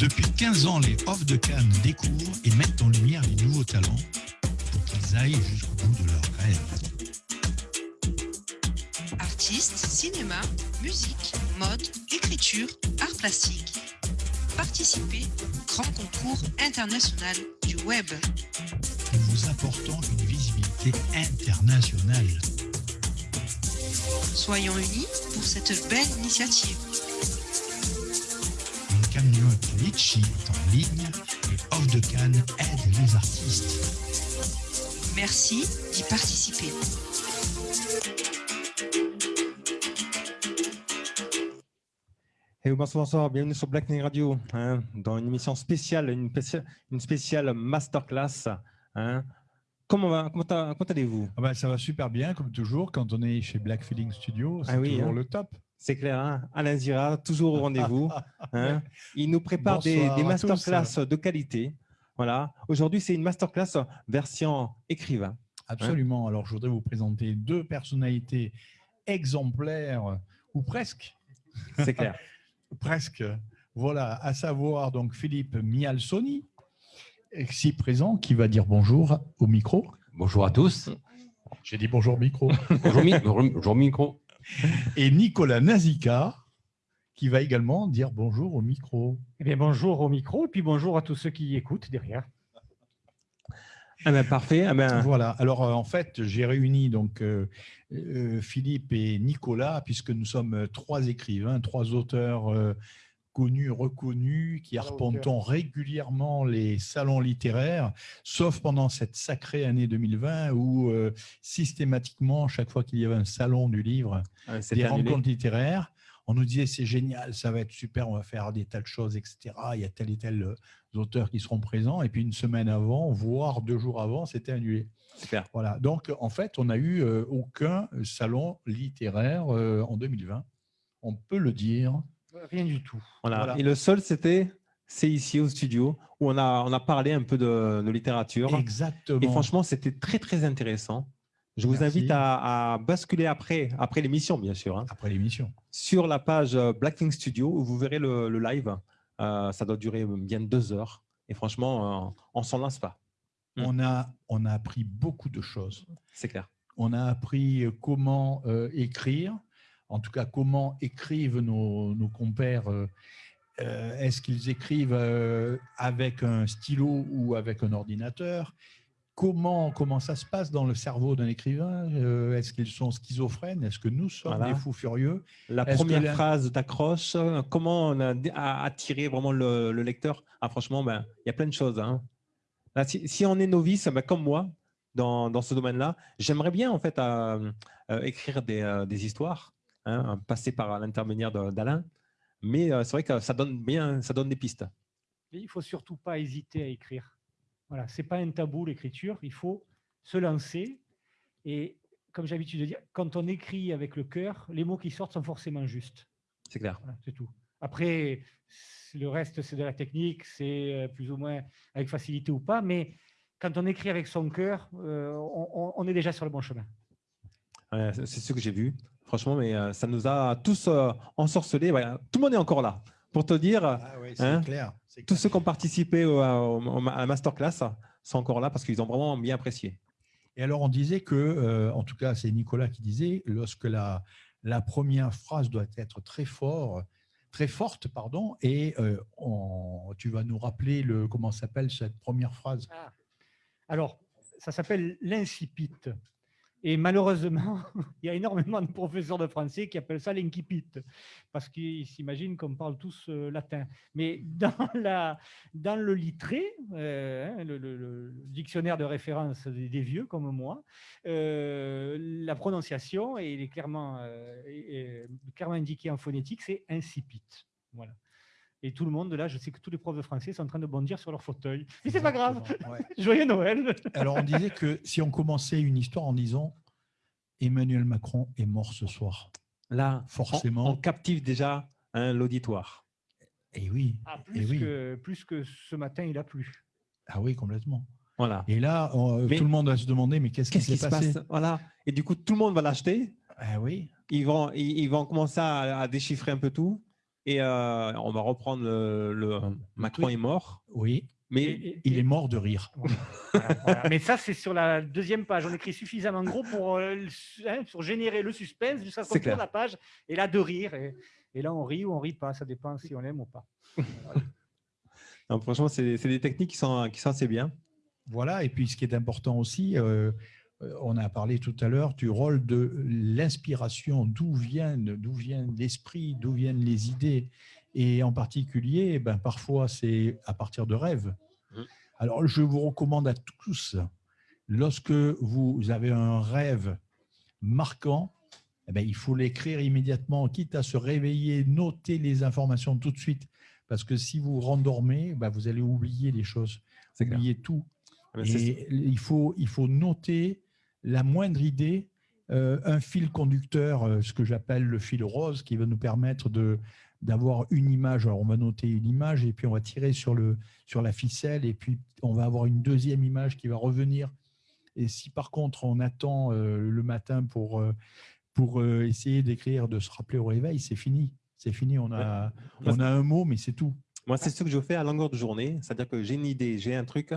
Depuis 15 ans, les Off de Cannes découvrent et mettent en lumière les nouveaux talents pour qu'ils aillent jusqu'au bout de leurs rêves. Artistes, cinéma, musique, mode, écriture, art plastique. Participez au grand concours international du web. en vous apportant une visibilité internationale. Soyons unis pour cette belle initiative. Litchi est en ligne et Off de Cannes aide les artistes. Merci d'y participer. Hey, bonsoir, bonsoir, bienvenue sur Black Knight Radio, hein, dans une émission spéciale, une, spéciale, une spéciale masterclass. Hein. Comment, va, comment, comment allez-vous? Ah bah, ça va super bien, comme toujours, quand on est chez Black Feeling Studio, c'est Ah oui, toujours hein. le top. C'est clair, hein Alain Zira, toujours au rendez-vous. hein. Il nous prépare des, masterclass de qualité. Voilà. Aujourd'hui, c'est une masterclass version écrivain. Absolument. Alors, je voudrais vous présenter deux personnalités exemplaires, ou presque, C'est clair. presque. Voilà, à savoir donc Philippe Mialsoni, ici présent, qui va dire bonjour au micro. Bonjour à tous. J'ai dit bonjour micro. Bonjour, Mi- bonjour, micro. Et Nicolas Nazika, qui va également dire bonjour au micro. Eh bien, bonjour au micro et puis bonjour à tous ceux qui écoutent derrière. Ah ben, parfait. Ah ben, Voilà. Alors, euh, en fait, j'ai réuni donc euh, euh, Philippe et Nicolas, puisque nous sommes trois écrivains, trois auteurs connus, reconnus, qui la arpentons régulièrement les salons littéraires, sauf pendant cette sacrée année 2020 où euh, systématiquement, chaque fois qu'il y avait un salon du livre, c'est des annulé. rencontres littéraires, on nous disait c'est génial, ça va être super, on va faire des tas de choses, etc. Il y a tel et tel euh, auteurs qui seront présents. Et puis une semaine avant, voire deux jours avant, c'était annulé. Super. Voilà. Donc en fait, on n'a eu euh, aucun salon littéraire en 2020. On peut le dire. Rien du tout. Voilà. Voilà. Et le seul, c'était c'est ici au studio où on a, on a parlé un peu de, de littérature. Exactement. Et franchement, c'était très, très intéressant. Je vous Merci. invite à, à basculer après, après l'émission, bien sûr, hein, après l'émission. sur la page euh, Blackthing Studio où vous verrez le, le live. Euh, ça doit durer bien deux heures. Et franchement, euh, on s'en lasse pas. On a, on a appris beaucoup de choses. C'est clair. On a appris comment euh, écrire, en tout cas comment écrivent nos, nos compères. euh, euh, Est-ce qu'ils écrivent euh, avec un stylo ou avec un ordinateur? Comment, comment ça se passe dans le cerveau d'un écrivain? Est-ce qu'ils sont schizophrènes? Est-ce que nous sommes Voilà. des fous furieux? La première la- phrase t'accroche. Comment on a attiré vraiment le, le lecteur? Ah, Franchement, ben, il y a plein de choses. hein. Là, si, si on est novice, ben, comme moi, dans, dans ce domaine-là, j'aimerais bien en fait euh, euh, écrire des, euh, des histoires, hein, passer par l'intermédiaire d'Alain. Mais euh, c'est vrai que ça donne bien, ça donne des pistes. Et il faut surtout pas hésiter à écrire. Voilà, c'est pas un tabou l'écriture. Il faut se lancer. Et comme j'ai l'habitude de dire, quand on écrit avec le cœur, les mots qui sortent sont forcément justes. C'est clair. Voilà, c'est tout. Après, le reste, c'est de la technique, c'est euh, plus ou moins avec facilité ou pas. Mais quand on écrit avec son cœur, euh, on, est déjà sur le bon chemin. Ouais, c'est ce que j'ai vu. Franchement, mais euh, ça nous a tous euh, ensorcelés. Ouais, tout le monde est encore là. Pour te dire, Ah oui, c'est Hein clair. c'est tous clair. ceux qui ont participé au- au- au- à la masterclass sont encore là parce qu'ils ont vraiment bien apprécié. Et alors, on disait que, euh, en tout cas, c'est Nicolas qui disait, lorsque la, la première phrase doit être très fort, très forte, pardon, et euh, on- tu vas nous rappeler le comment s'appelle cette première phrase? Alors, ça s'appelle l'incipit. Et malheureusement, il y a énormément de professeurs de français qui appellent ça l'incipit, parce qu'ils s'imaginent qu'on parle tous euh, latin. Mais dans, le littré, euh, hein, le, dictionnaire de référence des, vieux comme moi, euh, la prononciation est clairement, euh, clairement indiqué en phonétique, c'est incipit. Voilà. Et tout le monde, là, je sais que tous les profs de français sont en train de bondir sur leur fauteuil. Mais c'est pas grave. Ouais. Joyeux Noël. Alors, on disait que si on commençait une histoire en disant Emmanuel Macron est mort ce soir, Là, Forcément. on, on captive déjà hein, l'auditoire. et oui, Ah, Eh plus, oui. que, plus que ce matin, il a plu. ah oui, complètement. Voilà. Et là, on- Mais- tout le monde va se demander, mais qu'est-ce qui s'est se passé passe? Voilà. Et du coup, tout le monde va l'acheter. Ah oui, Ils vont, ils, ils vont commencer à, à déchiffrer un peu tout. Et euh, on va reprendre le, le- Macron est mort, Oui, mais Et- et- il est mort de rire. Voilà, voilà. Mais ça, c'est sur la deuxième page. On écrit suffisamment gros pour, euh, hein, pour générer le suspense jusqu'à ce qu'on la page. Et là, de rire. Et, et là, on rit ou on rit pas. Ça dépend si on aime ou pas. non, franchement, c'est des techniques qui sont, qui sont assez bien. Voilà, et puis ce qui est important aussi, euh, euh, on a parlé tout à l'heure du rôle de l'inspiration, d'où viennent, d'où vient l'esprit, d'où viennent les idées. Et en particulier, ben, parfois, c'est à partir de rêves. Mhm. Alors, je vous recommande à tous, lorsque vous avez un rêve marquant, eh ben, il faut l'écrire immédiatement, quitte à se réveiller, noter les informations tout de suite. Parce que si vous rendormez, ben, vous allez oublier les choses, clair. oublier tout. C'est- Et il faut, il faut noter la moindre idée, euh, un fil conducteur, euh, ce que j'appelle le fil rose, qui va nous permettre de d'avoir une image. Alors, on va noter une image et puis on va tirer sur, le, sur la ficelle et puis on va avoir une deuxième image qui va revenir. Et si par contre on attend euh, le matin pour, pour essayer d'écrire, de se rappeler au réveil, c'est fini. C'est fini, on a, on a un mot, mais c'est tout. Moi, c'est ce que je fais à longueur de journée. C'est-à-dire que j'ai une idée, j'ai un truc,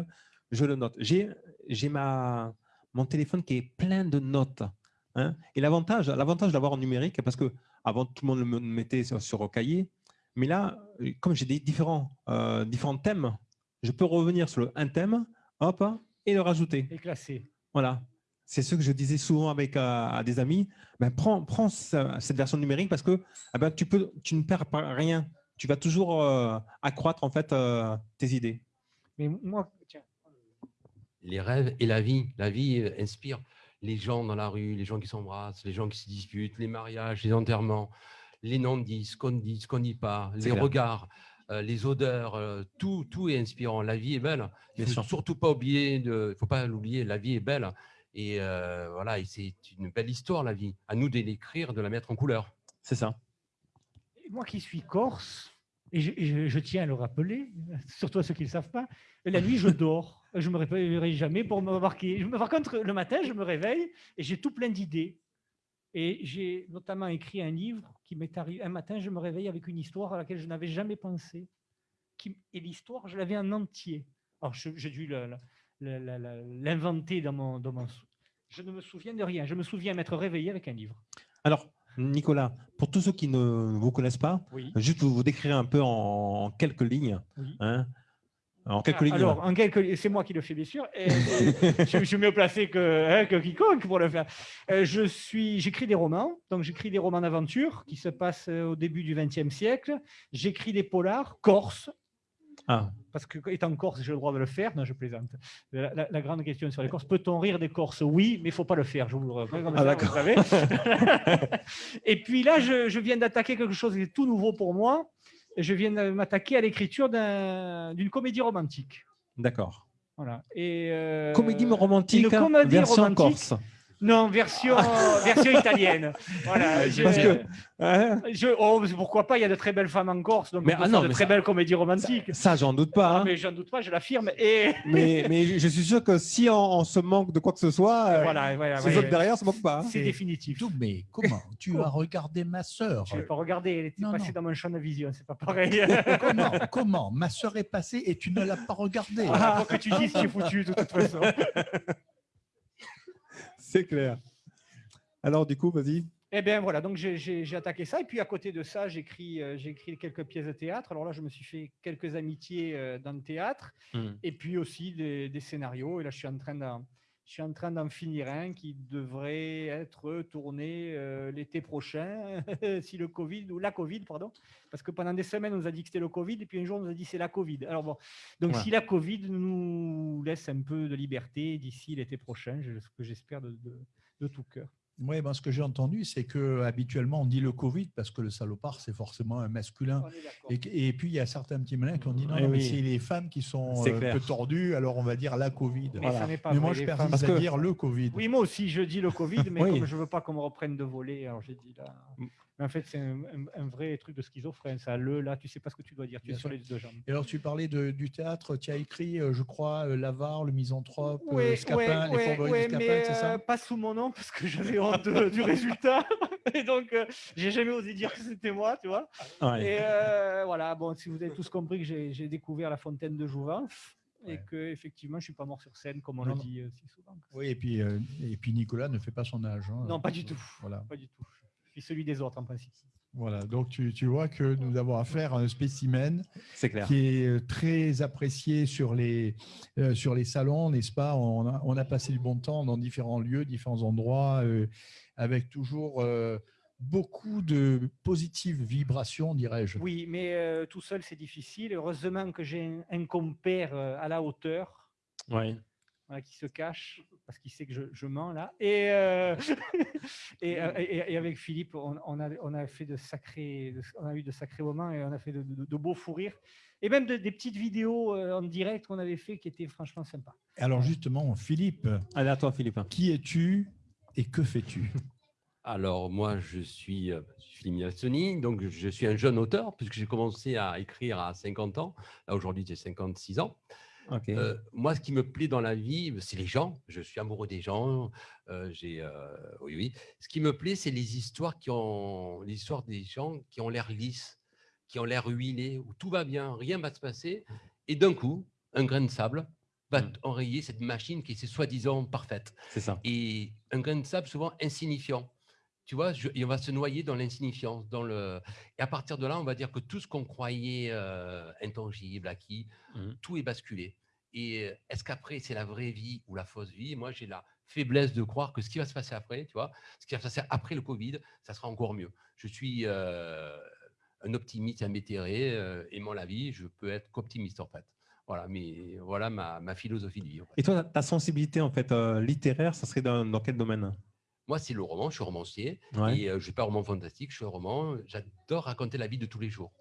je le note. J'ai ma mon téléphone qui est plein de notes. hein. Et l'avantage l'avantage d'avoir en numérique, parce que avant tout le monde le mettait sur, sur cahier, mais là, comme j'ai des différents, euh, différents thèmes, je peux revenir sur le, un thème, hop, et le rajouter. Et classé. Voilà. C'est ce que je disais souvent avec euh, à des amis. Ben, prends prends ce- cette version numérique parce que eh ben, tu, peux, tu ne perds pas rien. Tu vas toujours euh, accroître en fait tes idées. Mais moi, tiens. Les rêves et la vie. La vie euh, inspire les gens dans la rue, les gens qui s'embrassent, les gens qui se disputent, les mariages, les enterrements, les non-dits, ce qu'on dit, ce qu'on dit pas, les clair. regards, euh, les odeurs, euh, tout, tout est inspirant. La vie est belle. Il Bien faut sûr. surtout pas oublier, il faut pas l'oublier. La vie est belle et euh, voilà, et c'est une belle histoire la vie. À nous de l'écrire, de la mettre en couleur. C'est ça. Et Moi qui suis corse, et je, tiens à le rappeler, surtout à ceux qui ne le savent pas, la nuit, je dors. Je ne me réveillerai jamais pour me marquer. Par contre, le matin, je me réveille et j'ai tout plein d'idées. Et j'ai notamment écrit un livre qui m'est arrivé. Un matin, je me réveille avec une histoire à laquelle je n'avais jamais pensé. Et l'histoire, je l'avais en entier. Alors, j'ai dû l'inventer dans mon, dans mon Je ne me souviens de rien. Je me souviens m'être réveillé avec un livre. Alors, Nicolas, pour tous ceux qui ne vous connaissent pas, Oui. juste vous, vous décrire un peu en, en quelques lignes. Oui. hein. En quelques Ah, lignes. Alors, en quelques, c'est moi qui le fais bien sûr. Et, et je, je suis mieux placé que, hein, que quiconque pour le faire. Euh, je suis, j'écris des romans. Donc, j'écris des romans d'aventure qui se passent euh, au début du XXe siècle. J'écris des polars corse. Ah, Parce que étant corse, j'ai le droit de le faire. Non, je plaisante. La, la- la grande question sur les Corses, peut-on rire des Corses? Oui, mais il ne faut pas le faire. Je vous le comme Ah, ça, d'accord. vous savez. Et puis là, je, je viens d'attaquer quelque chose qui est tout nouveau pour moi. Je viens de m'attaquer à l'écriture d'un- d'une comédie romantique. d'accord. Voilà. Et euh, Comédie romantique, une comédie version romantique. corse. Non, version, version italienne. Voilà. Je, Parce que, hein, je- oh, pourquoi pas Il y a de très belles femmes en Corse, donc Mais, ah non, de mais très ça- belles comédies romantiques. ça, j'en doute pas. Ah, hein. mais j'en doute pas, je l'affirme. Et mais, mais je suis sûr que si on, on se manque de quoi que ce soit, euh, voilà, voilà, ces ouais, autres ouais. derrière se manquent pas. hein. c'est définitif. Tout, mais comment Tu as regardé ma sœur? Je ne l'ai pas regardé, elle était Non, passée non. dans mon champ de vision, c'est pas pareil. Comment Comment? Ma sœur est passée et tu ne l'as pas regardée. Ah, faut que tu dises tu es foutu de toute façon. C'est clair. Alors, du coup, vas-y. Eh bien voilà, donc j'ai- attaqué ça. Et puis à côté de ça, j'écris euh, j'ai écrit quelques pièces de théâtre. Alors là, je me suis fait quelques amitiés euh, dans le théâtre. Hmm. Et puis aussi des, des scénarios. Et là, je suis en train d'en je suis en train d'en finir un qui devrait être tourné euh, l'été prochain, si le Covid, ou la Covid, pardon. Parce que pendant des semaines, on nous a dit que c'était le Covid, et puis un jour, on nous a dit que c'est la Covid. Alors bon, donc si la Covid nous laisse un peu de liberté d'ici l'été prochain, ce que j'espère de, de- de tout cœur. Oui, ben, ce que j'ai entendu, c'est que habituellement on dit le Covid parce que le salopard, c'est forcément un masculin. Et, puis il y a certains petits malins qui ont dit non, Eh non, mais oui. c'est les femmes qui sont euh, un peu tordues, alors on va dire la Covid. Mais Voilà. ça n'est pas Mais vrai, moi je persiste à que- dire le Covid. Oui, moi aussi, je dis le Covid, mais Oui. comme je veux pas qu'on me reprenne de voler, alors j'ai dit là. Mais en fait, c'est un, un- un vrai truc de schizophrène. Ça, le, là, tu sais pas ce que tu dois dire. Tu Bien es sur les deux jambes. Et alors, tu parlais de- du théâtre, tu as écrit, euh, je crois, euh, L'Avare, Le Misanthrope, euh, Ouais, Scapin, ouais, Les ouais, Fourberies ouais, de Scapin, mais c'est ça? euh, pas sous mon nom parce que j'avais honte de- du résultat. Et donc, euh, j'ai jamais osé dire que c'était moi, tu vois. Ouais. Et euh, voilà, bon, si vous avez tous compris que j'ai découvert la fontaine de Jouvence et Ouais. que effectivement, je suis pas mort sur scène comme on Non, le dit euh, si souvent. Oui, et puis, euh, et puis Nicolas ne fait pas son âge. hein. Non, pas du tout. Voilà. Pas du tout. Je suis celui des autres en principe. voilà. Donc, tu, tu vois que nous avons affaire à un spécimen C'est clair. qui est euh, très apprécié sur les, euh, sur les salons, n'est-ce pas? On a, on a passé du bon temps dans différents lieux, différents endroits, euh, avec toujours euh, beaucoup de positives vibrations, dirais-je. Oui, mais euh, tout seul, c'est difficile. Heureusement que j'ai un, un compère à la hauteur Ouais. Voilà, qui se cache parce qu'il sait que je, je mens là. Et, euh, et, euh, et- et avec Philippe, on, on a, on a fait de sacrés, de- on a eu de sacrés moments et on a fait de, de- de beaux fous rires. Et même de- des petites vidéos euh, en direct qu'on avait fait qui étaient franchement sympas. Alors justement, Philippe, Allez, à toi, Philippe. qui es-tu et que fais-tu? Alors, moi, je suis, Philippe Milassoni, donc je suis un jeune auteur, puisque j'ai commencé à écrire à 50 ans. Là, aujourd'hui, j'ai 56 ans. Euh, moi, ce qui me plaît dans la vie, c'est les gens. Je suis amoureux des gens. euh, j'ai, euh, oui, oui. Ce qui me plaît, c'est les histoires qui ont, les histoires des gens qui ont l'air lisses, qui ont l'air huilés, où tout va bien, rien va se passer, et d'un coup, un grain de sable va Mm. enrayer cette machine qui est soi-disant parfaite. C'est ça. Et un grain de sable souvent insignifiant. Tu vois, je- et on va se noyer dans l'insignifiance, dans le. Et à partir de là, on va dire que tout ce qu'on croyait euh, intangible, acquis, Mhm. tout est basculé. Et euh, est-ce qu'après c'est la vraie vie ou la fausse vie? Moi, j'ai la faiblesse de croire que ce qui va se passer après, tu vois, ce qui va se passer après le Covid, ça sera encore mieux. Je suis euh, un optimiste invétéré, euh, aimant la vie, je peux être qu'optimiste en fait. Voilà, mais voilà ma, ma philosophie de vie. en fait. Et toi, ta sensibilité en fait euh, littéraire, ça serait dans, dans quel domaine? Moi, c'est le roman, je suis romancier. Ouais. Et euh, je ne suis pas un roman fantastique, je suis un roman. J'adore raconter la vie de tous les jours.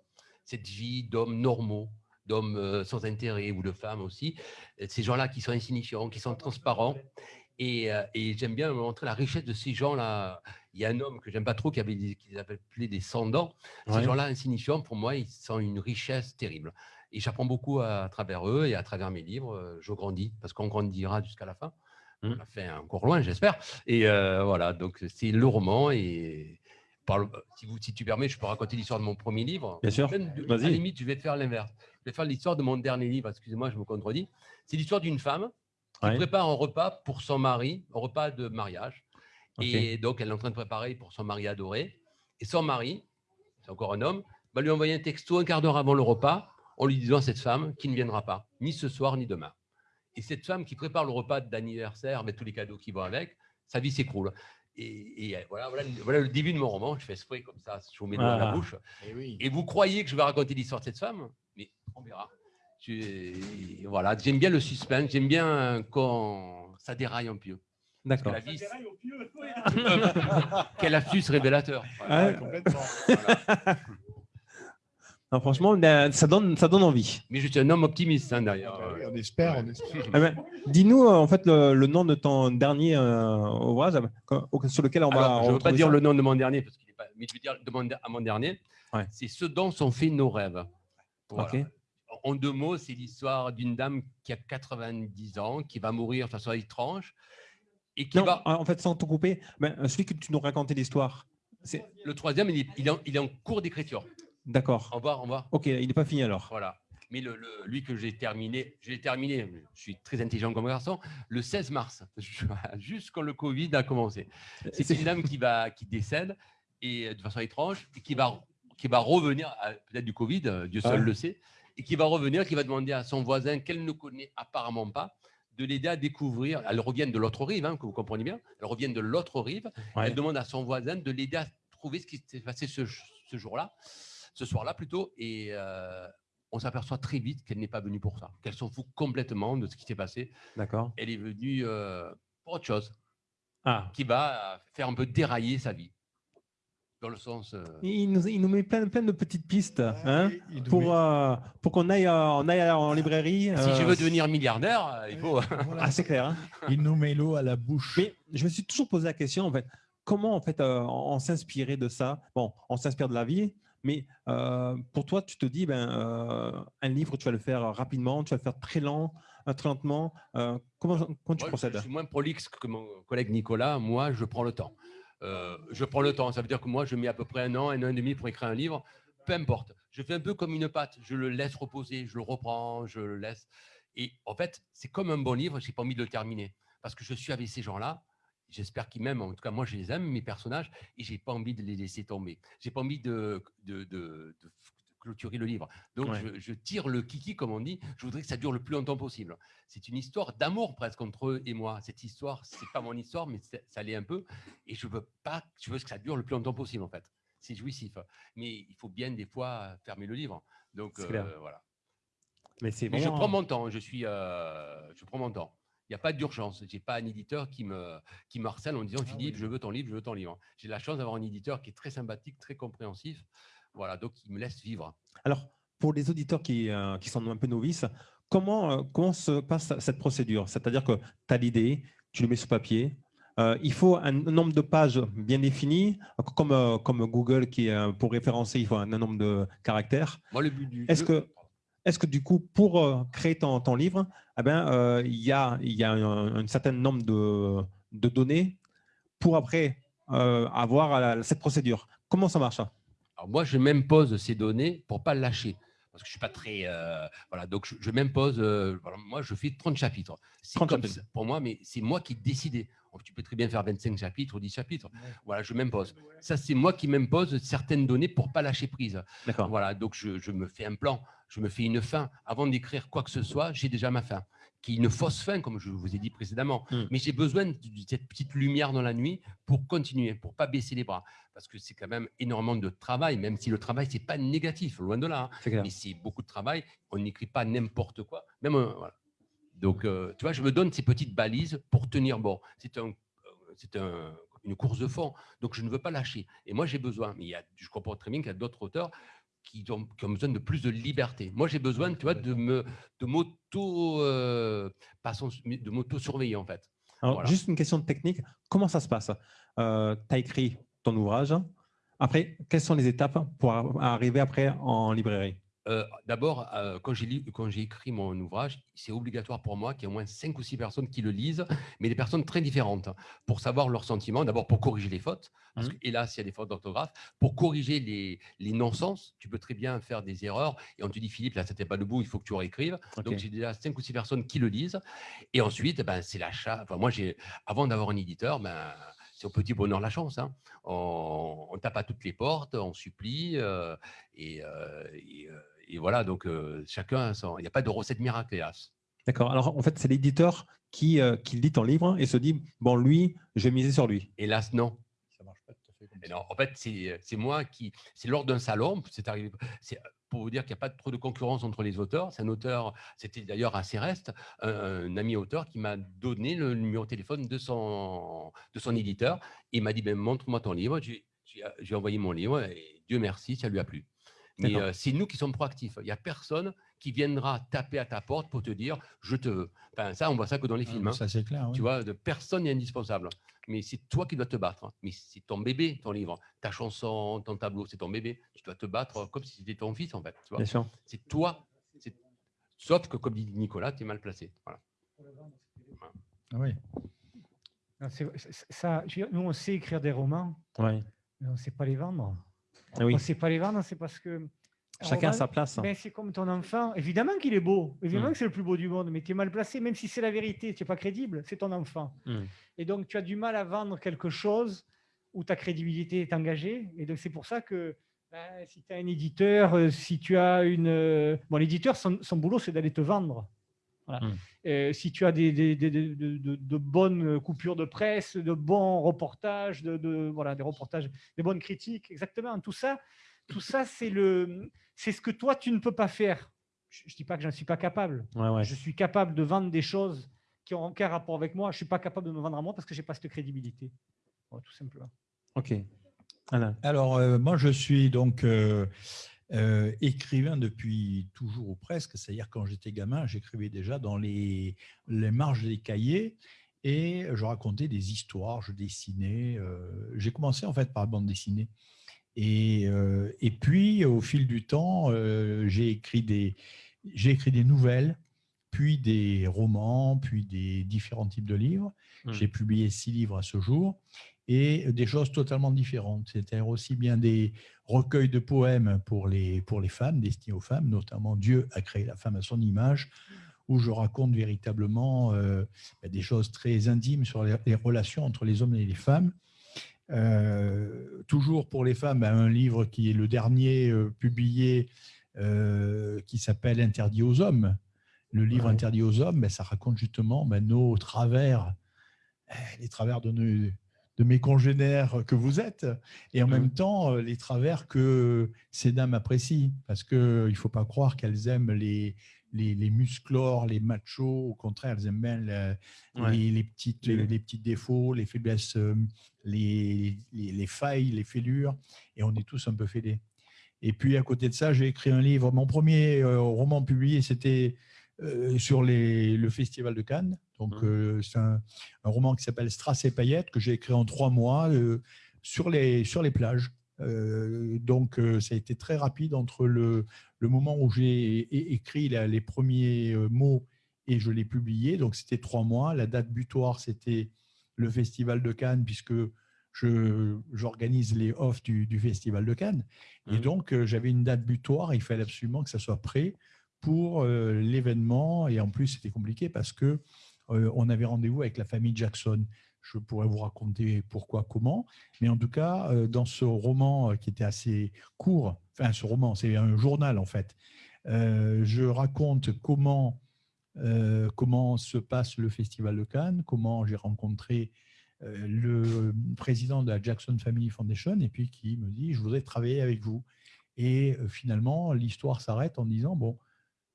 Cette vie d'hommes normaux, d'hommes euh, sans intérêt ou de femmes aussi. Euh, Ces gens-là qui sont insignifiants, qui sont transparents. Et, euh, et j'aime bien montrer la richesse de ces gens-là. Il y a un homme que j'aime pas trop qui avait des, qui appelait des sans-dents. Ces Ouais. gens-là insignifiants, pour moi, ils sont une richesse terrible. Et j'apprends beaucoup à, travers eux et à travers mes livres. Je grandis parce qu'on grandira jusqu'à la fin. On a fait encore loin, j'espère. Et euh, voilà, donc c'est le roman. Et le- si, vous, si tu permets, je peux raconter l'histoire de mon premier livre. Bien sûr. De- à la limite, je vais te faire l'inverse. Je vais faire l'histoire de mon dernier livre. Excusez-moi, je me contredis. C'est l'histoire d'une femme qui Ouais. prépare un repas pour son mari, un repas de mariage. Et donc, elle est en train de préparer pour son mari adoré. Et son mari, c'est encore un homme, va lui envoyer un texto un quart d'heure avant le repas en lui disant à cette femme qui ne viendra pas, ni ce soir, ni demain. Et cette femme qui prépare le repas d'anniversaire avec tous les cadeaux qui vont avec, sa vie s'écroule. Et, et, euh, voilà, voilà, voilà le début de mon roman. Je fais exprès comme ça, je vous mets à la Ah. bouche. Et vous croyez que je vais raconter l'histoire de cette femme? Mais on verra. Je- voilà, j'aime bien le suspense, j'aime bien quand ça déraille un peu. D'accord. vie, quel astuce révélateur. Voilà. Ouais. complètement. Voilà. Non, franchement, ben, ça donne, ça donne envie. Mais je suis un homme optimiste hein, derrière. Ah oui, on espère, on espère. Eh ben, Dis-nous euh, en fait le, le nom de ton dernier euh, ouvrage euh, sur lequel on va. Alors, je ne veux pas dire ça. le nom de mon dernier, parce qu'il est pas, mais je veux dire de mon- à mon dernier. Ouais. C'est ce dont sont faits nos rêves. Voilà. En deux mots, c'est l'histoire d'une dame qui a 90 ans, qui va mourir de façon étrange, et qui Non, va. en fait, sans te couper, ben, celui que tu nous racontais l'histoire. C'est Le troisième, il est, il est en, il est en cours d'écriture. D'accord. Au revoir, au revoir. Ok, il n'est pas fini alors. Voilà. Mais le, le- lui que j'ai terminé, j'ai terminé, je suis très intelligent comme garçon, le 16 mars, juste quand le Covid a commencé. C'est C'est- une dame qui, va, qui décède et euh, de façon étrange et qui va, qui va revenir, peut-être du Covid, euh, Dieu seul Ouais. le sait, et qui va revenir, qui va demander à son voisin qu'elle ne connaît apparemment pas de l'aider à découvrir. Elle revient de l'autre rive, hein, que vous comprenez bien. Elle revient de l'autre rive. Ouais. Elle demande à son voisin de l'aider à trouver ce qui s'est passé ce, ce jour-là, ce soir-là plutôt. Et euh, on s'aperçoit très vite qu'elle n'est pas venue pour ça, qu'elle s'en fout complètement de ce qui s'est passé. D'accord. Elle est venue euh, pour autre chose, Ah. qui va faire un peu dérailler sa vie. Dans le sens. euh, Il nous, il nous met plein, plein de petites pistes hein, Il pour, euh, pour qu'on aille, euh, on aille en librairie. si je euh, veux devenir milliardaire, il faut. Voilà. Ah, c'est clair. hein. Il nous met l'eau à la bouche. Mais je me suis toujours posé la question, en fait, comment en fait euh, on s'inspirer de ça? Bon, on s'inspire de la vie, mais euh, pour toi, tu te dis, ben, euh, un livre, tu vas le faire rapidement, tu vas le faire très lent, très lentement. comment, comment tu procèdes? Je suis moins prolixe que mon collègue Nicolas. Moi, je prends le temps. je prends le temps. Ça veut dire que moi, je mets à peu près un an, un an et demi pour écrire un livre. Peu importe. Je fais un peu comme une pâte. Je le laisse reposer, je le reprends, je le laisse. Et en fait, c'est comme un bon livre. Je n'ai pas envie de le terminer parce que je suis avec ces gens-là j'espère qu'ils m'aiment. En tout cas, moi, je les aime, mes personnages, et j'ai pas envie de les laisser tomber. J'ai pas envie de, de, clôturer le livre. Donc, je, tire le kiki, comme on dit. Je voudrais que ça dure le plus longtemps possible. C'est une histoire d'amour presque entre eux et moi. Cette histoire, c'est pas mon histoire, mais ça l'est un peu. Et je veux pas, je veux que ça dure le plus longtemps possible, en fait. C'est jouissif. Mais il faut bien, des fois, fermer le livre. Donc, euh, voilà. Mais, mais je prends mon temps. Je suis, euh, je prends mon temps. Il n'y a pas d'urgence. Je n'ai pas un éditeur qui me, qui me harcèle en disant ah Philippe, je veux ton livre, je veux ton livre. J'ai la chance d'avoir un éditeur qui est très sympathique, très compréhensif. Voilà, donc il me laisse vivre. Alors, pour les auditeurs qui, euh, qui sont un peu novices, comment, euh, comment se passe cette procédure? C'est-à-dire que tu as l'idée, tu le mets sur papier, euh, il faut un nombre de pages bien défini, comme, comme Google qui pour référencer, il faut un, nombre de caractères. Moi, le but du Est-ce que est-ce que du coup, pour euh, créer ton, livre, eh ben, euh, il y a, il y a un, certain nombre de, données pour après euh, avoir cette procédure? Comment ça marche Alors Moi, je m'impose ces données pour ne pas lâcher parce que je ne suis pas très… voilà, donc je, m'impose… moi, je fais 30 chapitres. C'est comme pour moi, mais c'est moi qui décide. Tu peux très bien faire 25 chapitres ou 10 chapitres. Voilà, je m'impose. Ça, c'est moi qui m'impose certaines données pour ne pas lâcher prise. Voilà, donc je, je, me fais un plan je me fais une fin. Avant d'écrire quoi que ce soit, j'ai déjà ma fin, qui est une fausse fin, comme je vous ai dit précédemment. Hmm. Mais j'ai besoin de cette petite lumière dans la nuit pour continuer, pour pas baisser les bras. Parce que c'est quand même énormément de travail, même si le travail, c'est pas négatif, loin de là. Hein. Mais c'est beaucoup de travail. On n'écrit pas n'importe quoi. Même, euh, Donc, euh, tu vois, je me donne ces petites balises pour tenir bon. C'est un, euh, c'est un, une course de fond. Donc, je ne veux pas lâcher. Et moi, j'ai besoin. Mais il y a, je comprends très bien qu'il y a d'autres auteurs qui ont, besoin de plus de liberté. Moi, j'ai besoin, tu vois, de me, de m'auto, euh, de m'auto-surveiller en fait. Alors, juste une question de technique. Comment ça se passe? Euh, Tu as écrit ton ouvrage. Après, quelles sont les étapes pour arriver après en librairie? Euh, d'abord, euh, quand j'ai écrit mon ouvrage, c'est obligatoire pour moi qu'il y ait au moins cinq ou six personnes qui le lisent, mais des personnes très différentes, pour savoir leurs sentiments. D'abord, pour corriger les fautes, parce mmh. hélas, il y a des fautes d'orthographe. Pour corriger les, non-sens, tu peux très bien faire des erreurs, et on te dit, Philippe, là, c'était pas le bout, il faut que tu réécrives. Donc, j'ai déjà cinq ou six personnes qui le lisent. Et ensuite, ben, c'est l'achat. Enfin, moi, avant d'avoir un éditeur, ben, c'est au petit bonheur la chance. Hein. On, tape à toutes les portes, on supplie, euh, et et voilà, donc chacun, il n'y a pas de recette miracle, hélas. D'accord. Alors, en fait, c'est l'éditeur qui, qui lit ton livre et se dit, bon, lui, je vais miser sur lui. Hélas, non. Ça marche pas tout à fait comme ça. en fait, c'est moi qui… C'est lors d'un salon, c'est arrivé… Pour vous dire qu'il n'y a pas trop de concurrence entre les auteurs. C'est un auteur, c'était d'ailleurs assez reste, un, ami auteur qui m'a donné le numéro de téléphone de son, de son éditeur. Il m'a dit, ben, montre-moi ton livre. J'ai envoyé mon livre et Dieu merci, ça lui a plu. Mais euh, c'est nous qui sommes proactifs. Il n'y a personne qui viendra taper à ta porte pour te dire je te veux. Enfin, ça, on voit ça que dans les ah, films. Hein. Ça, c'est clair. Tu vois, de personne n'est indispensable. Mais c'est toi qui dois te battre. Mais c'est ton bébé, ton livre. Ta chanson, ton tableau, c'est ton bébé. Tu dois te battre comme si c'était ton fils, en fait. C'est toi. Sauf que, comme dit Nicolas, tu es mal placé. Voilà. Ah oui. ça, nous, on sait écrire des romans, oui. mais on ne sait pas les vendre. Ah oui. On ne sait pas les vendre, c'est parce que. Chacun a sa place. Ben, c'est comme ton enfant. Évidemment qu'il est beau. Évidemment hmm. que c'est le plus beau du monde, mais tu es mal placé, même si c'est la vérité. Tu n'es pas crédible. C'est ton enfant. Hmm. Et donc, tu as du mal à vendre quelque chose où ta crédibilité est engagée. Et donc, c'est pour ça que ben, si tu as un éditeur, euh, si tu as une. Euh, bon, l'éditeur, son, boulot, c'est d'aller te vendre. Hmm. Euh, si tu as des, de, bonnes coupures de presse, de bons reportages, de, voilà, des reportages, des bonnes critiques, exactement, tout ça, tout ça, c'est le, c'est ce que toi tu ne peux pas faire. Je ne dis pas que je ne suis pas capable. Je suis capable de vendre des choses qui ont aucun rapport avec moi. Je ne suis pas capable de me vendre à moi parce que je n'ai pas cette crédibilité. tout simplement. Ok. Alors, euh, moi, je suis donc euh, euh, écrivain depuis toujours ou presque, c'est-à-dire quand j'étais gamin, j'écrivais déjà dans les, les marges des cahiers Et je racontais des histoires, je dessinais. J'ai commencé en fait par la bande dessinée. Et, et puis, au fil du temps, j'ai écrit, des, écrit des nouvelles, puis des romans, puis des différents types de livres. Mmh. J'ai publié six livres à ce jour et des choses totalement différentes. C'était aussi bien des recueils de poèmes pour les, pour les femmes, destinés aux femmes, notamment Dieu a créé la femme à son image, où je raconte véritablement euh, ben, des choses très intimes sur les, relations entre les hommes et les femmes. Euh, toujours pour les femmes, ben, un livre qui est le dernier euh, publié, qui s'appelle Interdit aux hommes. Le livre Interdit aux hommes, ben, ça raconte justement nos travers, les travers de nos, de mes congénères que vous êtes, et en même temps les travers que ces dames apprécient, parce qu'il ne faut pas croire qu'elles aiment les, les, les, musclores, les machos, au contraire, elles aiment bien les, les, petites, les... petits défauts, les faiblesses, les, les, failles, les fêlures, et on est tous un peu fêlés. Et puis à côté de ça, j'ai écrit un livre. Mon premier roman publié, c'était sur le Festival de Cannes. Donc, mmh. c'est un, roman qui s'appelle Strass et paillettes que j'ai écrit en trois mois sur, les, sur les plages. donc, ça a été très rapide entre le, le moment où j'ai écrit les premiers mots et je l'ai publié. Donc, c'était trois mois. La date butoir, c'était le Festival de Cannes, puisque j'organise les offs du, Festival de Cannes. Et mmh. donc, j'avais une date butoir. Il fallait absolument que ça soit prêt pour l'événement. Et en plus, c'était compliqué parce que on avait rendez-vous avec la famille Jackson. Je pourrais vous raconter pourquoi, comment. Mais en tout cas, dans ce roman qui était assez court, enfin ce roman, c'est un journal en fait, je raconte comment, comment se passe le Festival de Cannes, comment j'ai rencontré le président de la Jackson Family Foundation et puis qui me dit, je voudrais travailler avec vous. Et finalement, l'histoire s'arrête en disant, bon,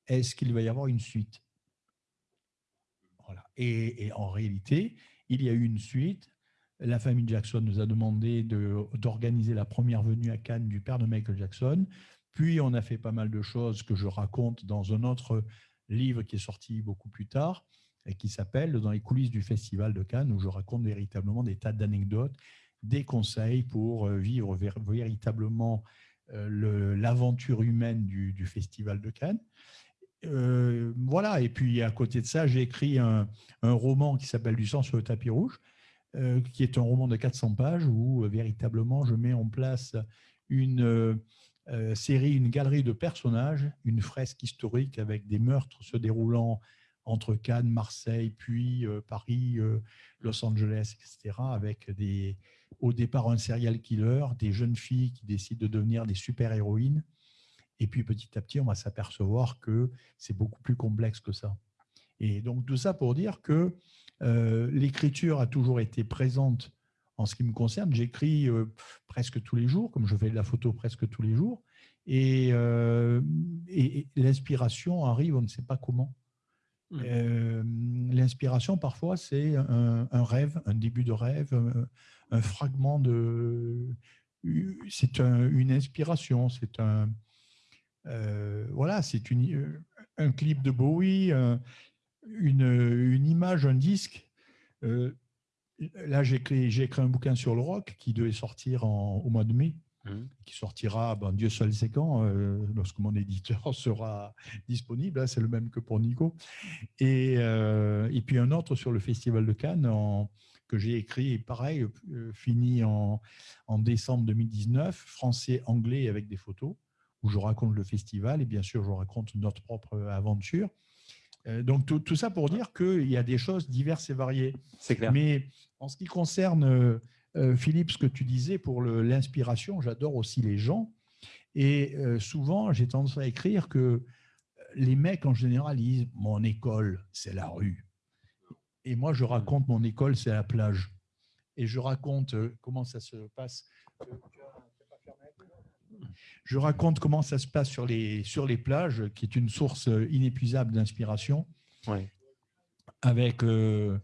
est-ce qu'il va y avoir une suite? Voilà. et, en réalité, il y a eu une suite. La famille Jackson nous a demandé d'organiser la première venue à Cannes du père de Michael Jackson. Puis, on a fait pas mal de choses que je raconte dans un autre livre qui est sorti beaucoup plus tard et qui s'appelle Dans les coulisses du Festival de Cannes, où je raconte véritablement des tas d'anecdotes, des conseils pour euh, vivre véritablement euh, l'aventure humaine du, Festival de Cannes. Euh, voilà, et puis à côté de ça, j'ai écrit un, roman qui s'appelle Du sang sur le tapis rouge, euh, qui est un roman de 400 pages où euh, véritablement je mets en place une série, une galerie de personnages, une fresque historique avec des meurtres se déroulant entre Cannes, Marseille, puis Paris, Los Angeles, etc., avec des, au départ un serial killer, des jeunes filles qui décident de devenir des super-héroïnes, et puis petit à petit, on va s'apercevoir que c'est beaucoup plus complexe que ça. Et donc tout ça pour dire que euh, l'écriture a toujours été présente en ce qui me concerne. J'écris euh, presque tous les jours, comme je fais de la photo presque tous les jours. Et, euh, l'inspiration arrive, on ne sait pas comment. Mmh. L'inspiration, parfois, c'est un, rêve, un début de rêve, un, fragment de... C'est une inspiration, c'est un, voilà, c'est euh, un clip de Bowie, une, une, image, un disque. Euh, là, j'ai écrit, écrit, un bouquin sur le rock qui devait sortir au mois de mai, mmh. qui sortira, ben, Dieu seul sait quand, lorsque mon éditeur sera disponible. Hein, c'est le même que pour Nico. Et, et, puis un autre sur le Festival de Cannes en, que j'ai écrit, pareil, fini en, en décembre 2019, français-anglais avec des photos où je raconte le festival et bien sûr, je raconte notre propre aventure. Euh, donc, tout, ça pour dire qu'il y a des choses diverses et variées. C'est clair. Mais en ce qui concerne, euh, euh, Philippe, ce que tu disais pour l'inspiration, j'adore aussi les gens. Et souvent, j'ai tendance à écrire que les mecs, en général, disent « mon école, c'est la rue ». Et moi, je raconte mon école, c'est la plage. Et je raconte comment ça se passe je raconte comment ça se passe sur les, sur les plages, qui est une source inépuisable d'inspiration, avec, euh,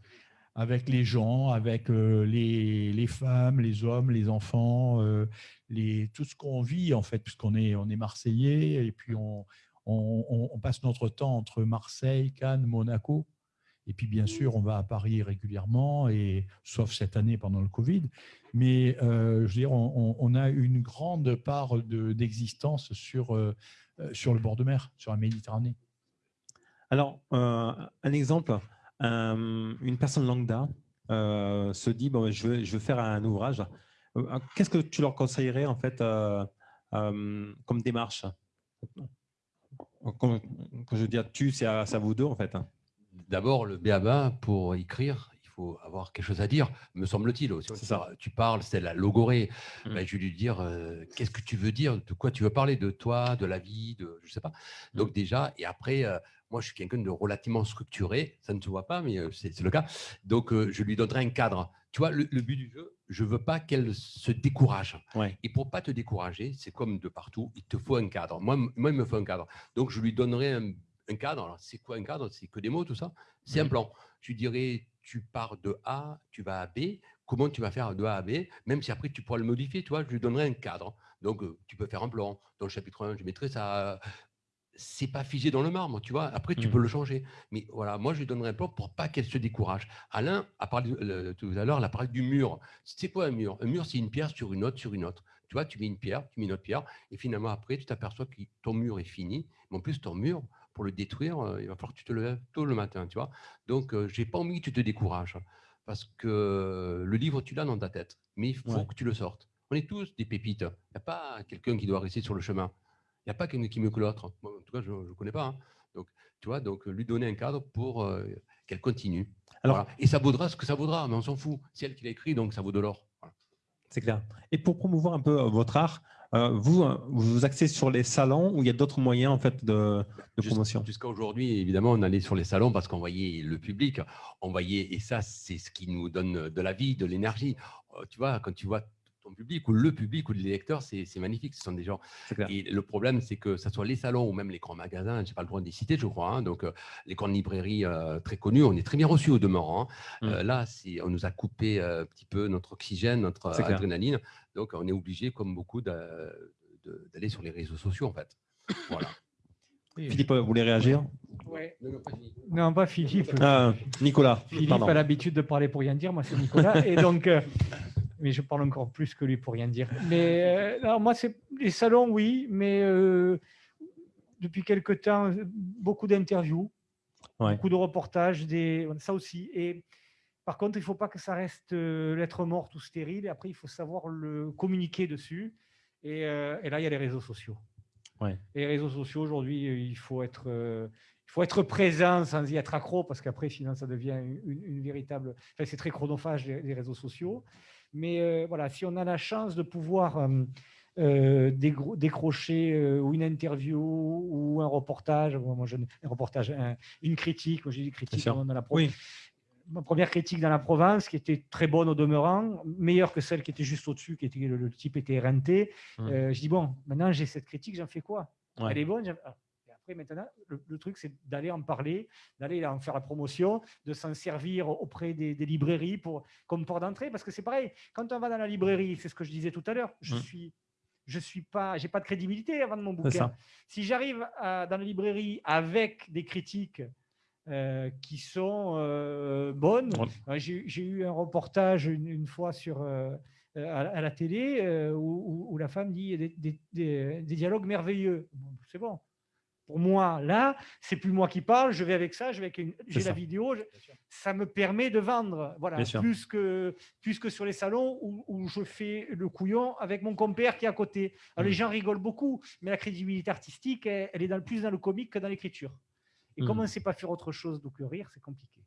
avec les gens, avec euh, les, les, femmes, les hommes, les enfants, euh, les, tout ce qu'on vit, en fait, puisqu'on est, on est Marseillais, et puis on, on, on, passe notre temps entre Marseille, Cannes, Monaco. Et puis, bien sûr, on va à Paris régulièrement, et, sauf cette année pendant le Covid. Mais euh, je veux dire, on, a une grande part de- d'existence sur, euh, euh, sur le bord de mer, sur la Méditerranée. Alors, un exemple, un- une personne lambda se dit, bon, je veux, je veux faire un ouvrage. Qu'est-ce que tu leur conseillerais, en fait, comme démarche? Quand, je dis à tu, c'est à vous deux, en fait. D'abord, le BABA, pour écrire, il faut avoir quelque chose à dire, me semble-t-il. Tu parles, c'est la logorée. Mm. Ben, je vais lui dire, euh, qu'est-ce que tu veux dire De quoi tu veux parler De toi, de la vie, de je sais pas. Donc déjà, et après, euh, moi, je suis quelqu'un de relativement structuré. Ça ne se voit pas, mais euh, c'est le cas. Donc, euh, je lui donnerai un cadre. Tu vois, le, le but du jeu, je veux pas qu'elle se décourage. Ouais. Et pour pas te décourager, c'est comme de partout, il te faut un cadre. Moi, moi il me faut un cadre. Donc, je lui donnerai un, un cadre. Alors, c'est quoi un cadre? C'est que des mots, tout ça? C'est un plan. Lui dirais, tu pars de A, tu vas à B. Comment tu vas faire de A à B Même si après, tu pourras le modifier, tu vois, je lui donnerai un cadre. Donc, euh, tu peux faire un plan. Dans le chapitre 1, je mettrai ça. C'est pas figé dans le marbre, tu vois? Après, tu Mhm. peux le changer. Mais voilà, moi, je lui donnerai un plan pour pas qu'elle se décourage. Alain a parlé euh, tout à l'heure, il a parlé du mur. C'est quoi un mur? Un mur, c'est une pierre sur une autre, sur une autre. Tu vois, tu mets une pierre, tu mets une autre pierre, et finalement, après, tu t'aperçois que ton mur est fini. Mais en plus, ton mur, pour le détruire, euh, il va falloir que tu te lèves tôt le matin, tu vois. Donc, euh, j'ai pas envie que tu te décourages. Parce que le livre, tu l'as dans ta tête. Mais il faut Ouais. que tu le sortes. On est tous des pépites. Il n'y a pas quelqu'un qui doit rester sur le chemin. Il n'y a pas quelqu'un qui est mieux que l'autre. En tout cas, je ne connais pas. hein. Donc, tu vois, donc lui donner un cadre pour euh, qu'elle continue. Alors- Voilà. Et ça vaudra ce que ça vaudra, mais on s'en fout. C'est elle qui l'a écrit, donc ça vaut de l'or. Voilà. C'est clair. Et pour promouvoir un peu votre art, euh, vous euh, vous vous axez sur les salons ou il y a d'autres moyens en fait de, de promotion? Jusqu'à aujourd'hui, évidemment, on allait sur les salons parce qu'on voyait le public, on voyait, et ça, c'est ce qui nous donne de la vie, de l'énergie. Euh, Tu vois, quand tu vois ton public ou le public ou les lecteurs, c'est magnifique. Ce sont des gens. Et le problème, c'est que ce soit les salons ou même les grands magasins, je n'ai pas le droit de les citer, je crois. hein, donc, euh, les grandes librairies euh, très connues, on est très bien reçus au demeurant. hein. Mm. Euh, là, on nous a coupé euh, un petit peu notre oxygène, notre clair. adrénaline. Donc, on est obligé, comme beaucoup, d'aller sur les réseaux sociaux, en fait. Voilà. Philippe, vous voulez réagir? Non, pas Philippe. Ah, Nicolas, Philippe pardon. a l'habitude de parler pour rien dire, moi c'est Nicolas. et donc, euh, mais je parle encore plus que lui pour rien dire. Mais euh, non, moi, c'est les salons, oui, mais euh, depuis quelque temps, beaucoup d'interviews, Ouais. beaucoup de reportages, des, ça aussi. Et par contre, il ne faut pas que ça reste euh, lettre morte ou stérile. Et après, il faut savoir le communiquer dessus. Et, euh, et là, il y a les réseaux sociaux. Ouais. Et les réseaux sociaux, aujourd'hui, euh, il faut être. euh, il faut être présent sans y être accro parce qu'après, sinon, ça devient une, une véritable. Enfin, c'est très chronophage, les, les réseaux sociaux. Mais euh, voilà, si on a la chance de pouvoir euh, euh, décrocher ou une interview ou un reportage, moi, je, un reportage, un- une critique, moi j'ai dit critique dans la pro- Oui. ma première critique dans la Provence, qui était très bonne au demeurant, meilleure que celle qui était juste au-dessus, qui était le, le type était renté. Mm. Euh, je dis bon, maintenant j'ai cette critique, j'en fais quoi? Ouais. Elle est bonne. Après, maintenant, le, le truc, c'est d'aller en parler, d'aller en faire la promotion, de s'en servir auprès des, des librairies pour, comme port d'entrée. Parce que c'est pareil, quand on va dans la librairie, c'est ce que je disais tout à l'heure, je Mm. suis. Je suis pas, j'ai pas de crédibilité avant de mon bouquin. Si j'arrive dans la librairie avec des critiques euh, qui sont euh, bonnes, Ouais. euh, j'ai eu un reportage une, une fois sur, euh, à, à la télé où, où- où la femme dit des, des- des- des dialogues merveilleux. Bon, C'est bon. Pour moi, là, c'est plus moi qui parle, je vais avec ça, je vais avec une- j'ai ça. la vidéo, je- ça me permet de vendre. Voilà, Bien sûr. plus que, plus que sur les salons où, où je fais le couillon avec mon compère qui est à côté. Alors, Mm. les gens rigolent beaucoup, mais la crédibilité artistique, elle, elle est dans, plus dans le comique que dans l'écriture. Et Mm. comme on ne sait pas faire autre chose donc le rire, c'est compliqué.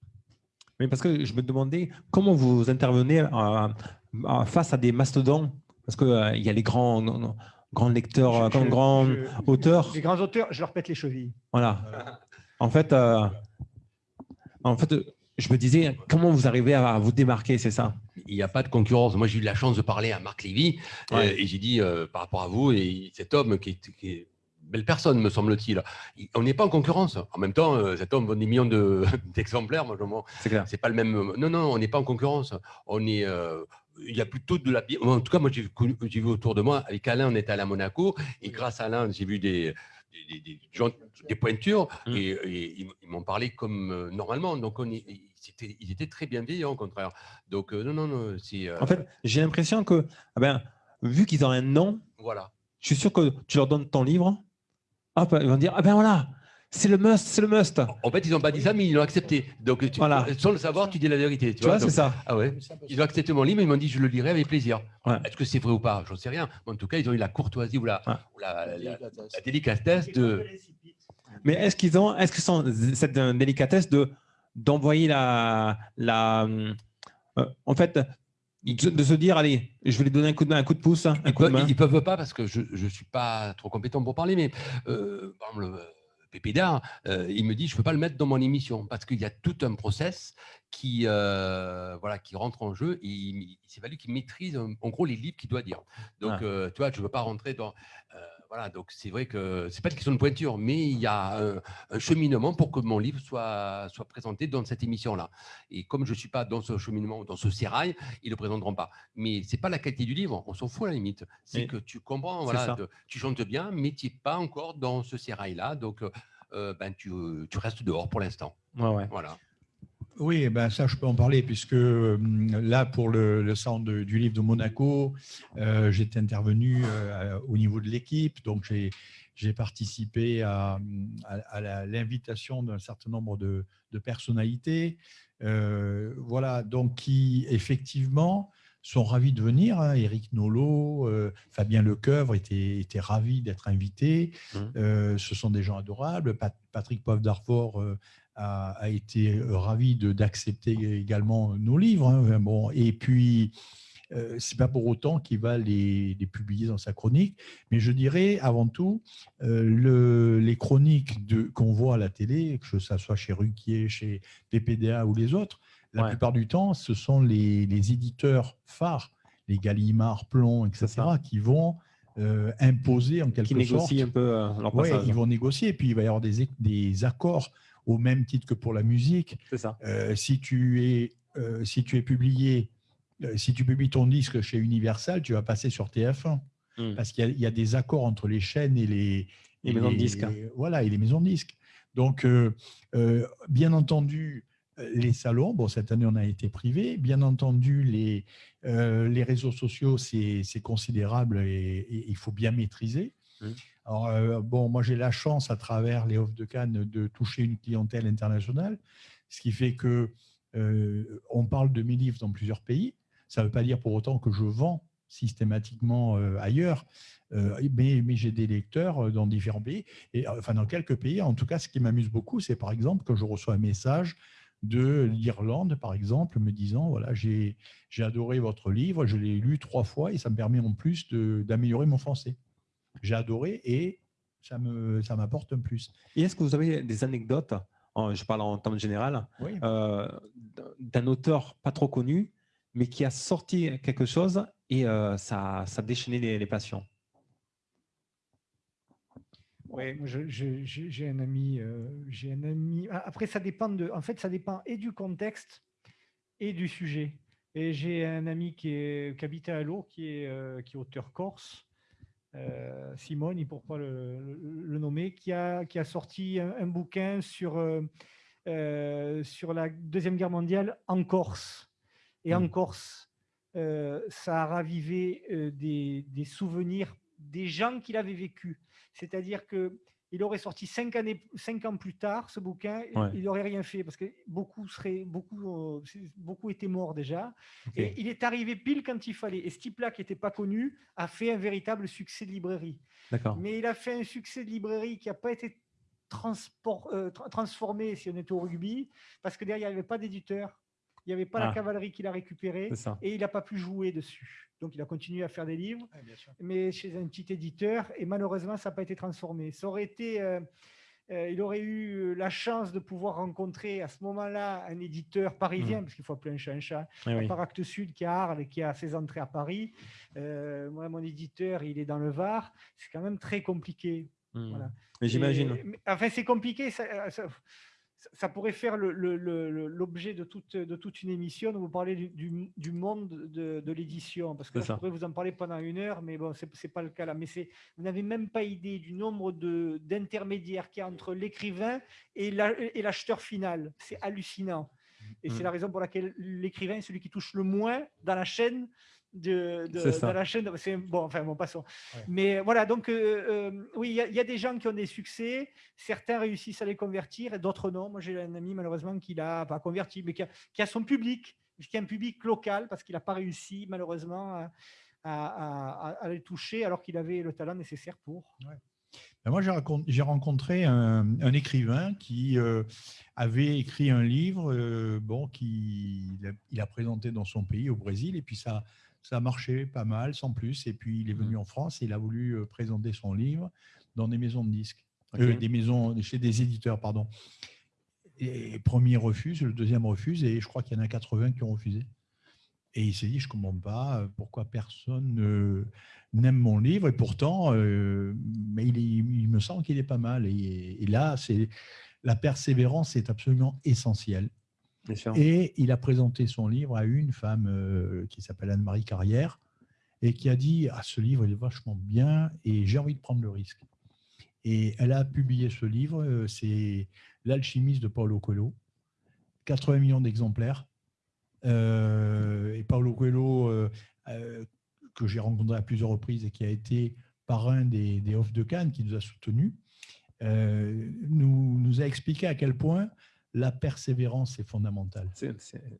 Mais parce que je me demandais comment vous intervenez euh, euh, face à des mastodons, parce qu'il y a les grands, Je- euh, je- grands je- auteurs. Les grands auteurs, je leur pète les chevilles. Voilà. En fait, euh, en fait, je me disais, comment vous arrivez à vous démarquer, c'est ça? Il n'y a pas de concurrence. Moi, j'ai eu la chance de parler à Marc Lévy euh, et j'ai dit euh, par rapport à vous et cet homme qui est, qui est une belle personne, me semble-t-il. il- On n'est pas en concurrence. En même temps, euh, cet homme vend des millions de- d'exemplaires. Moi, je m'en- C'est clair. c'est pas le même. Non, non, on n'est pas en concurrence. On est. euh, il y a plutôt de la. En tout cas, moi, j'ai vu autour de moi. Avec Alain, on était allé à Monaco. Et grâce à Alain, j'ai vu des, des, des- des gens, des pointures, Mm. et, et ils, m'ont parlé comme euh, normalement. Donc, on, est- ils, étaient, ils étaient très bienveillants, au contraire. Donc, euh, non, non, non, c'est. euh, En fait, j'ai l'impression que, ah ben, vu qu'ils ont un nom, voilà. je suis sûr que tu leur donnes ton livre, hop, ils vont dire Ah ben voilà, c'est le must, c'est le must. En fait, ils n'ont pas dit ça, mais ils l'ont accepté. Donc, tu, Voilà. sans le savoir, tu dis la vérité. Tu, Tu vois, c'est ça. Ah ouais. Ils ont accepté mon livre, ils m'ont dit je le lirai avec plaisir. Ouais. Est-ce que c'est vrai ou pas? J'en sais rien. Mais en tout cas, ils ont eu la courtoisie ou la, Ouais. ou la, la- la délicatesse de. Mais est-ce qu'ils ont, est-ce que sont cette euh, délicatesse de d'envoyer la, la, euh, en fait, de, de se dire allez, je vais lui donner un coup de main, un coup de pouce, un Ils coup de peuvent, main. ils peuvent pas parce que je ne suis pas trop compétent pour parler, mais euh, PPDA, euh, il me dit je ne peux pas le mettre dans mon émission parce qu'il y a tout un process qui, euh, voilà, qui rentre en jeu et s'est fallu qu'il maîtrise en, en gros les livres qu'il doit dire. Donc, Ah. euh, tu vois, je ne veux pas rentrer dans. Voilà, donc c'est vrai que c'est pas une question de pointure, mais il y a un, un cheminement pour que mon livre soit, soit présenté dans cette émission-là. Et comme je ne suis pas dans ce cheminement, dans ce sérail, ils ne le présenteront pas. Mais c'est pas la qualité du livre, on s'en fout à la limite. C'est que tu comprends, voilà, de- tu chantes bien, mais tu n'es pas encore dans ce sérail-là. Donc, euh, ben, tu, tu restes dehors pour l'instant. Ouais, ouais. Voilà. Oui, eh ben ça, je peux en parler, puisque euh, là, pour le, le centre du livre de Monaco, euh, j'étais intervenu euh, au niveau de l'équipe, donc j'ai participé à, à- à la- l'invitation d'un certain nombre de, de personnalités, euh, voilà, donc qui effectivement sont ravis de venir. hein. Éric Nolot, euh, Fabien Lecoeuvre étaient, étaient ravis d'être invités. Euh, ce sont des gens adorables. Pat- Patrick Poivre d'Arfort euh, a, a été euh, ravi d'accepter également nos livres. hein. Bon, et puis, euh, c'est pas pour autant qu'il va les, les publier dans sa chronique, mais je dirais avant tout euh, le- les chroniques de- qu'on voit à la télé, que ce soit chez Ruquier, chez PPDA ou les autres, la Ouais. plupart du temps, ce sont les, les éditeurs phares, les Gallimard, Plomb, etc., qui vont euh, imposer en quelque Qui sorte négocient un peu Ouais, ils vont négocier, puis il va y avoir des, des accords au même titre que pour la musique. C'est ça. Euh, si, tu es, euh, si tu es publié, euh, si tu publies ton disque chez Universal, tu vas passer sur TF1. Mm. Parce qu'il y, a- il y a des accords entre les chaînes et les, Les et maisons de disques. Voilà, et les maisons de disques. Donc, bien entendu, les salons, bon, cette année, on a été privé. Bien entendu, les, les réseaux sociaux, c'est considérable et, il faut bien maîtriser. Mm. Alors, euh, bon, moi, j'ai la chance, à travers les Offres de Cannes, de toucher une clientèle internationale, ce qui fait que euh, on parle de mes livres dans plusieurs pays. Ça ne veut pas dire pour autant que je vends systématiquement euh, ailleurs, mais, j'ai des lecteurs dans différents pays, et enfin dans quelques pays. En tout cas, ce qui m'amuse beaucoup, c'est par exemple que je reçois un message de l'Irlande, par exemple, me disant voilà, j'ai adoré votre livre, je l'ai lu trois fois et ça me permet en plus d'améliorer mon français. J'ai adoré et ça me ça m'apporte un plus. Et est-ce que vous avez des anecdotes, en- je parle en termes général, Oui. euh, d'un auteur pas trop connu, mais qui a sorti quelque chose et euh, ça, ça a déchaîné les, les passions? Je- j'ai un ami, euh, j'ai un ami. a- Après, ça dépend de. En fait, ça dépend et du contexte et du sujet. Et j'ai un ami qui, est, qui habite à Allo, qui est, euh, qui est auteur corse, euh, Simone, il pourquoi le, le- le nommer, qui a, qui a sorti un, un bouquin sur, euh, euh, sur la Deuxième Guerre mondiale en Corse. Et en Mm. Corse, euh, ça a ravivé des, des souvenirs des gens qu'il avait vécu. C'est-à-dire que il aurait sorti cinq, années, cinq ans plus tard ce bouquin, il- Ouais. il n'aurait rien fait parce que beaucoup, seraient, beaucoup, euh, beaucoup étaient morts déjà. Et il est arrivé pile quand il fallait. Et ce type-là, qui n'était pas connu, a fait un véritable succès de librairie. Mais il a fait un succès de librairie qui n'a pas été transport- euh, tra- transformé si on était au rugby, parce que derrière, il n'y avait pas d'éditeur, il n'y avait pas Ah. la cavalerie qui l'a récupéré, C'est ça. et il n'a pas pu jouer dessus. Donc il a continué à faire des livres, mais chez un petit éditeur, et malheureusement, ça n'a pas été transformé. Ça aurait été... euh, euh, il aurait eu la chance de pouvoir rencontrer à ce moment-là un éditeur parisien, parce qu'il faut appeler un chat un chat, Eh oui. par Actes Sud qui a Arles et qui a ses entrées à Paris. Euh, moi, mon éditeur, il est dans le Var. C'est quand même très compliqué. Hmm. Voilà. Mais j'imagine. Enfin, c'est compliqué. ça- euh, ça- ça- pourrait faire l'objet de toute, de toute une émission où vous parlez du, du- du monde de, de l'édition. Parce que là, je ça. pourrais vous en parler pendant une heure, mais bon, ce n'est pas le cas là. Mais vous n'avez même pas idée du nombre d'intermédiaires qu'il y a entre l'écrivain et la- et l'acheteur final. C'est hallucinant. Et c'est Mm. la raison pour laquelle l'écrivain est celui qui touche le moins dans la chaîne. De, la chaîne, c'est bon, enfin bon, passons. Ouais. Mais voilà, donc euh, euh, oui, il y, a- il y a des gens qui ont des succès, certains réussissent à les convertir et d'autres non. Moi, j'ai un ami malheureusement qui l'a pas converti, mais qui a, qui a son public, qui a un public local parce qu'il n'a pas réussi malheureusement à, à- à- à les toucher alors qu'il avait le talent nécessaire pour. Ben, Moi, j'ai rencontré un, un écrivain qui euh, avait écrit un livre euh, bon, qu'il a, il a présenté dans son pays, au Brésil, et puis ça, ça a marché pas mal, sans plus. Et puis, il est venu en France et il a voulu euh, présenter son livre dans des maisons de disques. Euh, des maisons, chez des éditeurs, pardon. Et le premier refuse, le deuxième refuse, et je crois qu'il y en a 80 qui ont refusé. Et il s'est dit, je ne comprends pas euh, pourquoi personne ne- n'aime mon livre, et pourtant, euh, mais il, est- il me semble qu'il est pas mal. Et, et là, la persévérance est absolument essentielle. Et il a présenté son livre à une femme euh, qui s'appelle Anne-Marie Carrière et qui a dit ah, ce livre il est vachement bien et j'ai envie de prendre le risque. Et elle a publié ce livre, euh, c'est L'alchimiste de Paulo Coelho, 80 millions d'exemplaires. Euh, et Paulo Coelho, que j'ai rencontré à plusieurs reprises et qui a été parrain des, des Off de Cannes, qui nous a soutenus, nous a expliqué à quel point la persévérance est fondamentale.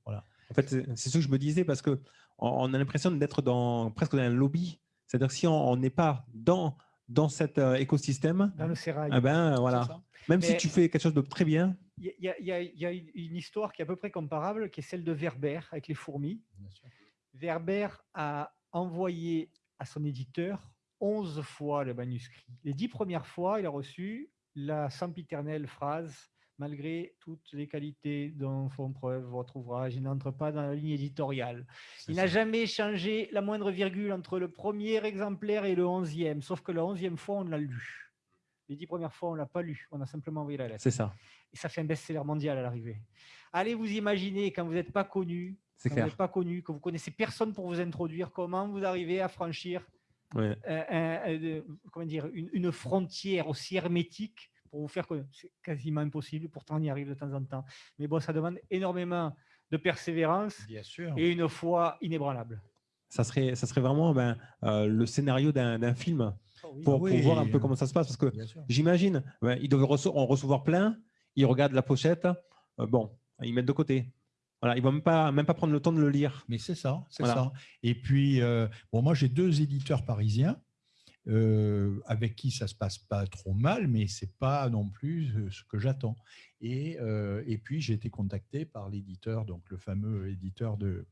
Voilà. En fait, c'est ce que je me disais parce que on a l'impression d'être dans presque dans un lobby. C'est-à-dire que si on n'est pas dans dans cet euh, écosystème, Dans le sérail. eh ben voilà. Même si tu fais quelque chose de très bien, Il y, y y a- il y a une histoire qui est à peu près comparable, qui est celle de Werber avec les fourmis. Bien sûr. Werber a envoyé à son éditeur 11 fois le manuscrit. Les dix premières fois, il a reçu la sempiternelle phrase Malgré toutes les qualités dont font preuve votre ouvrage, il n'entre pas dans la ligne éditoriale. Il n'a jamais changé la moindre virgule entre le premier exemplaire et le onzième, sauf que la onzième fois, on l'a lu. Les dix premières fois, on ne l'a pas lu, on a simplement envoyé la lettre. c'est ça. Et ça fait un best-seller mondial à l'arrivée. Allez vous imaginer, quand vous n'êtes pas connu, quand vous n'êtes pas connu, que vous connaissez personne pour vous introduire, comment vous arrivez à franchir euh, comment dire, une, une frontière aussi hermétique pour vous faire connaître. C'est quasiment impossible, pourtant on y arrive de temps en temps. Mais bon, ça demande énormément de persévérance Bien sûr. et une foi inébranlable. Ça serait, ça serait vraiment ben, euh, le scénario d'un film pour, Ah oui. pour voir un peu comment ça se passe. Parce que j'imagine, ben, ils doivent en recevoir plein, ils regardent la pochette, euh, bon, ils mettent de côté. Voilà, ils ne vont même pas, même pas prendre le temps de le lire. Mais c'est ça, c'est Voilà. ça. Et puis, euh, bon, moi, j'ai deux éditeurs parisiens euh, avec qui ça se passe pas trop mal, mais c'est pas non plus euh, ce que j'attends. Et, euh, et puis, j'ai été contacté par l'éditeur, donc le fameux éditeur de,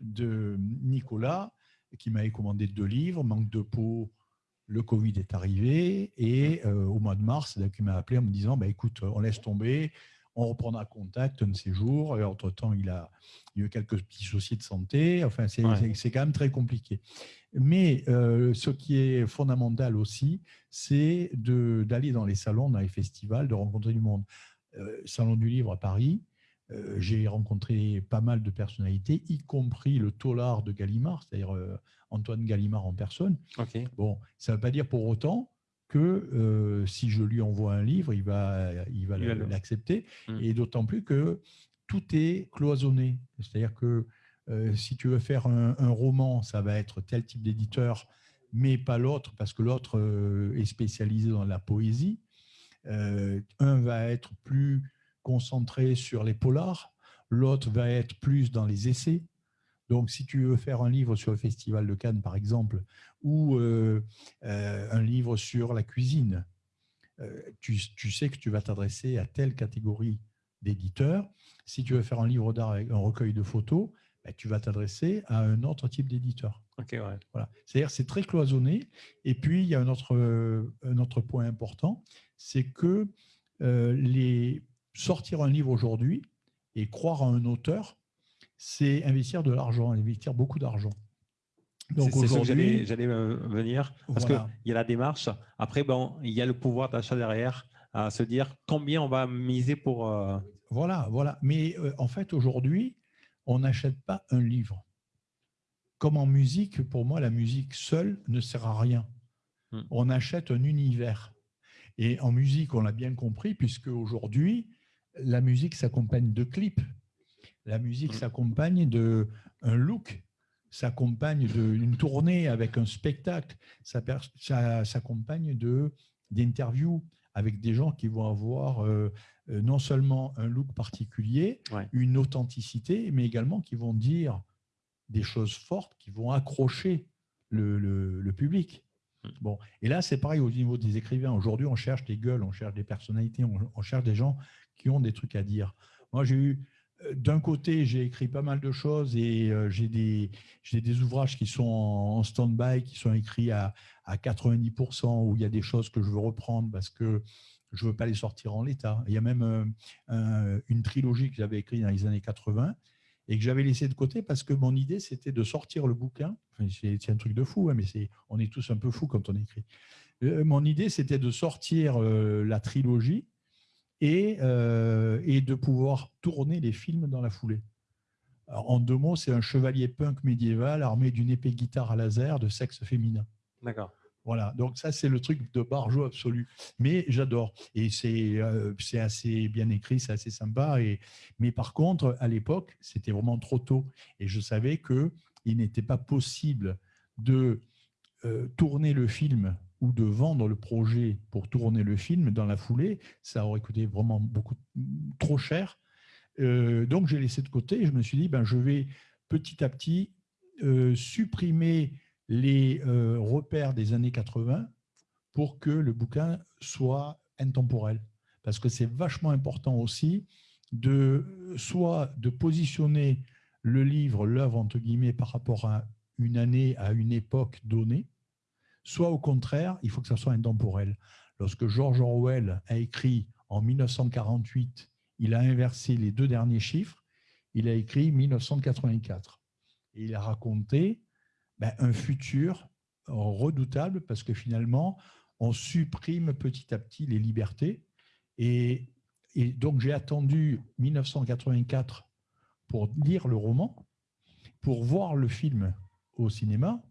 de Nicolas, qui m'avait commandé deux livres, Manque de peau. Le Covid est arrivé et euh, au mois de mars, il m'a appelé en me disant bah, écoute, on laisse tomber, on reprendra contact un de ces jours. Et entre-temps, il a, il a eu quelques petits soucis de santé. Enfin, c'est Ouais. quand même très compliqué. Mais euh, ce qui est fondamental aussi, c'est d'aller dans les salons, dans les festivals, de rencontrer du monde. Euh, Salon du livre à Paris, euh, j'ai rencontré pas mal de personnalités, y compris le taulard de Gallimard, c'est-à-dire Antoine Gallimard en personne. Ok. Bon, ça ne veut pas dire pour autant que euh, si je lui envoie un livre, il va, il va l'accepter. Mm. Et d'autant plus que tout est cloisonné. C'est-à-dire que euh, si tu veux faire un, un roman, ça va être tel type d'éditeur, mais pas l'autre, parce que l'autre euh, est spécialisé dans la poésie. Un va être plus concentré sur les polars, l'autre va être plus dans les essais. Donc, si tu veux faire un livre sur le Festival de Cannes, par exemple, ou euh, euh, un livre sur la cuisine, euh, tu, tu sais que tu vas t'adresser à telle catégorie d'éditeurs. Si tu veux faire un livre d'art avec un recueil de photos, ben, tu vas t'adresser à un autre type d'éditeur. Ok, ouais. Voilà. C'est-à-dire c'est très cloisonné. Et puis, il y a un autre, un autre point important, c'est que euh, les, sortir un livre aujourd'hui et croire à un auteur, c'est investir de l'argent, investir beaucoup d'argent. Donc aujourd'hui, j'allais euh, venir parce Voilà. qu'il y a la démarche. Après, bon, il y a le pouvoir d'achat derrière. à se dire combien on va miser pour. euh, Voilà, voilà. Mais euh, en fait, aujourd'hui, on n'achète pas un livre. Comme en musique, pour moi, la musique seule ne sert à rien. Hmm. On achète un univers. Et en musique, on l'a bien compris, puisque aujourd'hui, la musique s'accompagne de clips. La musique Hmm. s'accompagne de un look, s'accompagne d'une tournée avec un spectacle, ça, ça s'accompagne de d'interviews avec des gens qui vont avoir euh, euh, non seulement un look particulier, Ouais. une authenticité, mais également qui vont dire des choses fortes, qui vont accrocher le, le- le public. Mm. Bon, et là, c'est pareil au niveau des écrivains. Aujourd'hui, on cherche des gueules, on cherche des personnalités, on, on cherche des gens qui ont des trucs à dire. Moi, j'ai eu, d'un côté, j'ai écrit pas mal de choses et euh, j'ai des, ouvrages qui sont en, stand-by, qui sont écrits à, à 90%, où il y a des choses que je veux reprendre parce que je ne veux pas les sortir en l'état. Il y a même euh, un- une trilogie que j'avais écrite dans les années 80 et que j'avais laissé de côté parce que mon idée, c'était de sortir le bouquin. C'est un truc de fou, hein, mais on est tous un peu fous quand on écrit. Euh, mon idée, c'était de sortir la trilogie et, euh, et de pouvoir tourner les films dans la foulée. Alors, en deux mots, c'est un chevalier punk médiéval armé d'une épée guitare à laser de sexe féminin. D'accord. Voilà, donc ça c'est le truc de barjo absolu. Mais j'adore et c'est euh, assez bien écrit, c'est assez sympa. Et mais par contre, à l'époque, c'était vraiment trop tôt et je savais que il n'était pas possible de euh, tourner le film ou de vendre le projet pour tourner le film dans la foulée. Ça aurait coûté vraiment beaucoup trop cher. Euh, donc j'ai laissé de côté et je me suis dit ben je vais petit à petit euh, supprimer les euh, repères des années 80 pour que le bouquin soit intemporel. Parce que c'est vachement important aussi de soit de positionner le livre, l'œuvre entre guillemets, par rapport à une année, à une époque donnée, soit au contraire, il faut que ça soit intemporel. Lorsque George Orwell a écrit en 1948, il a inversé les deux derniers chiffres, il a écrit 1984. Et il a raconté ben, un futur redoutable parce que finalement, on supprime petit à petit les libertés. Et, donc, j'ai attendu 1984 pour lire le roman, pour voir le film au cinéma.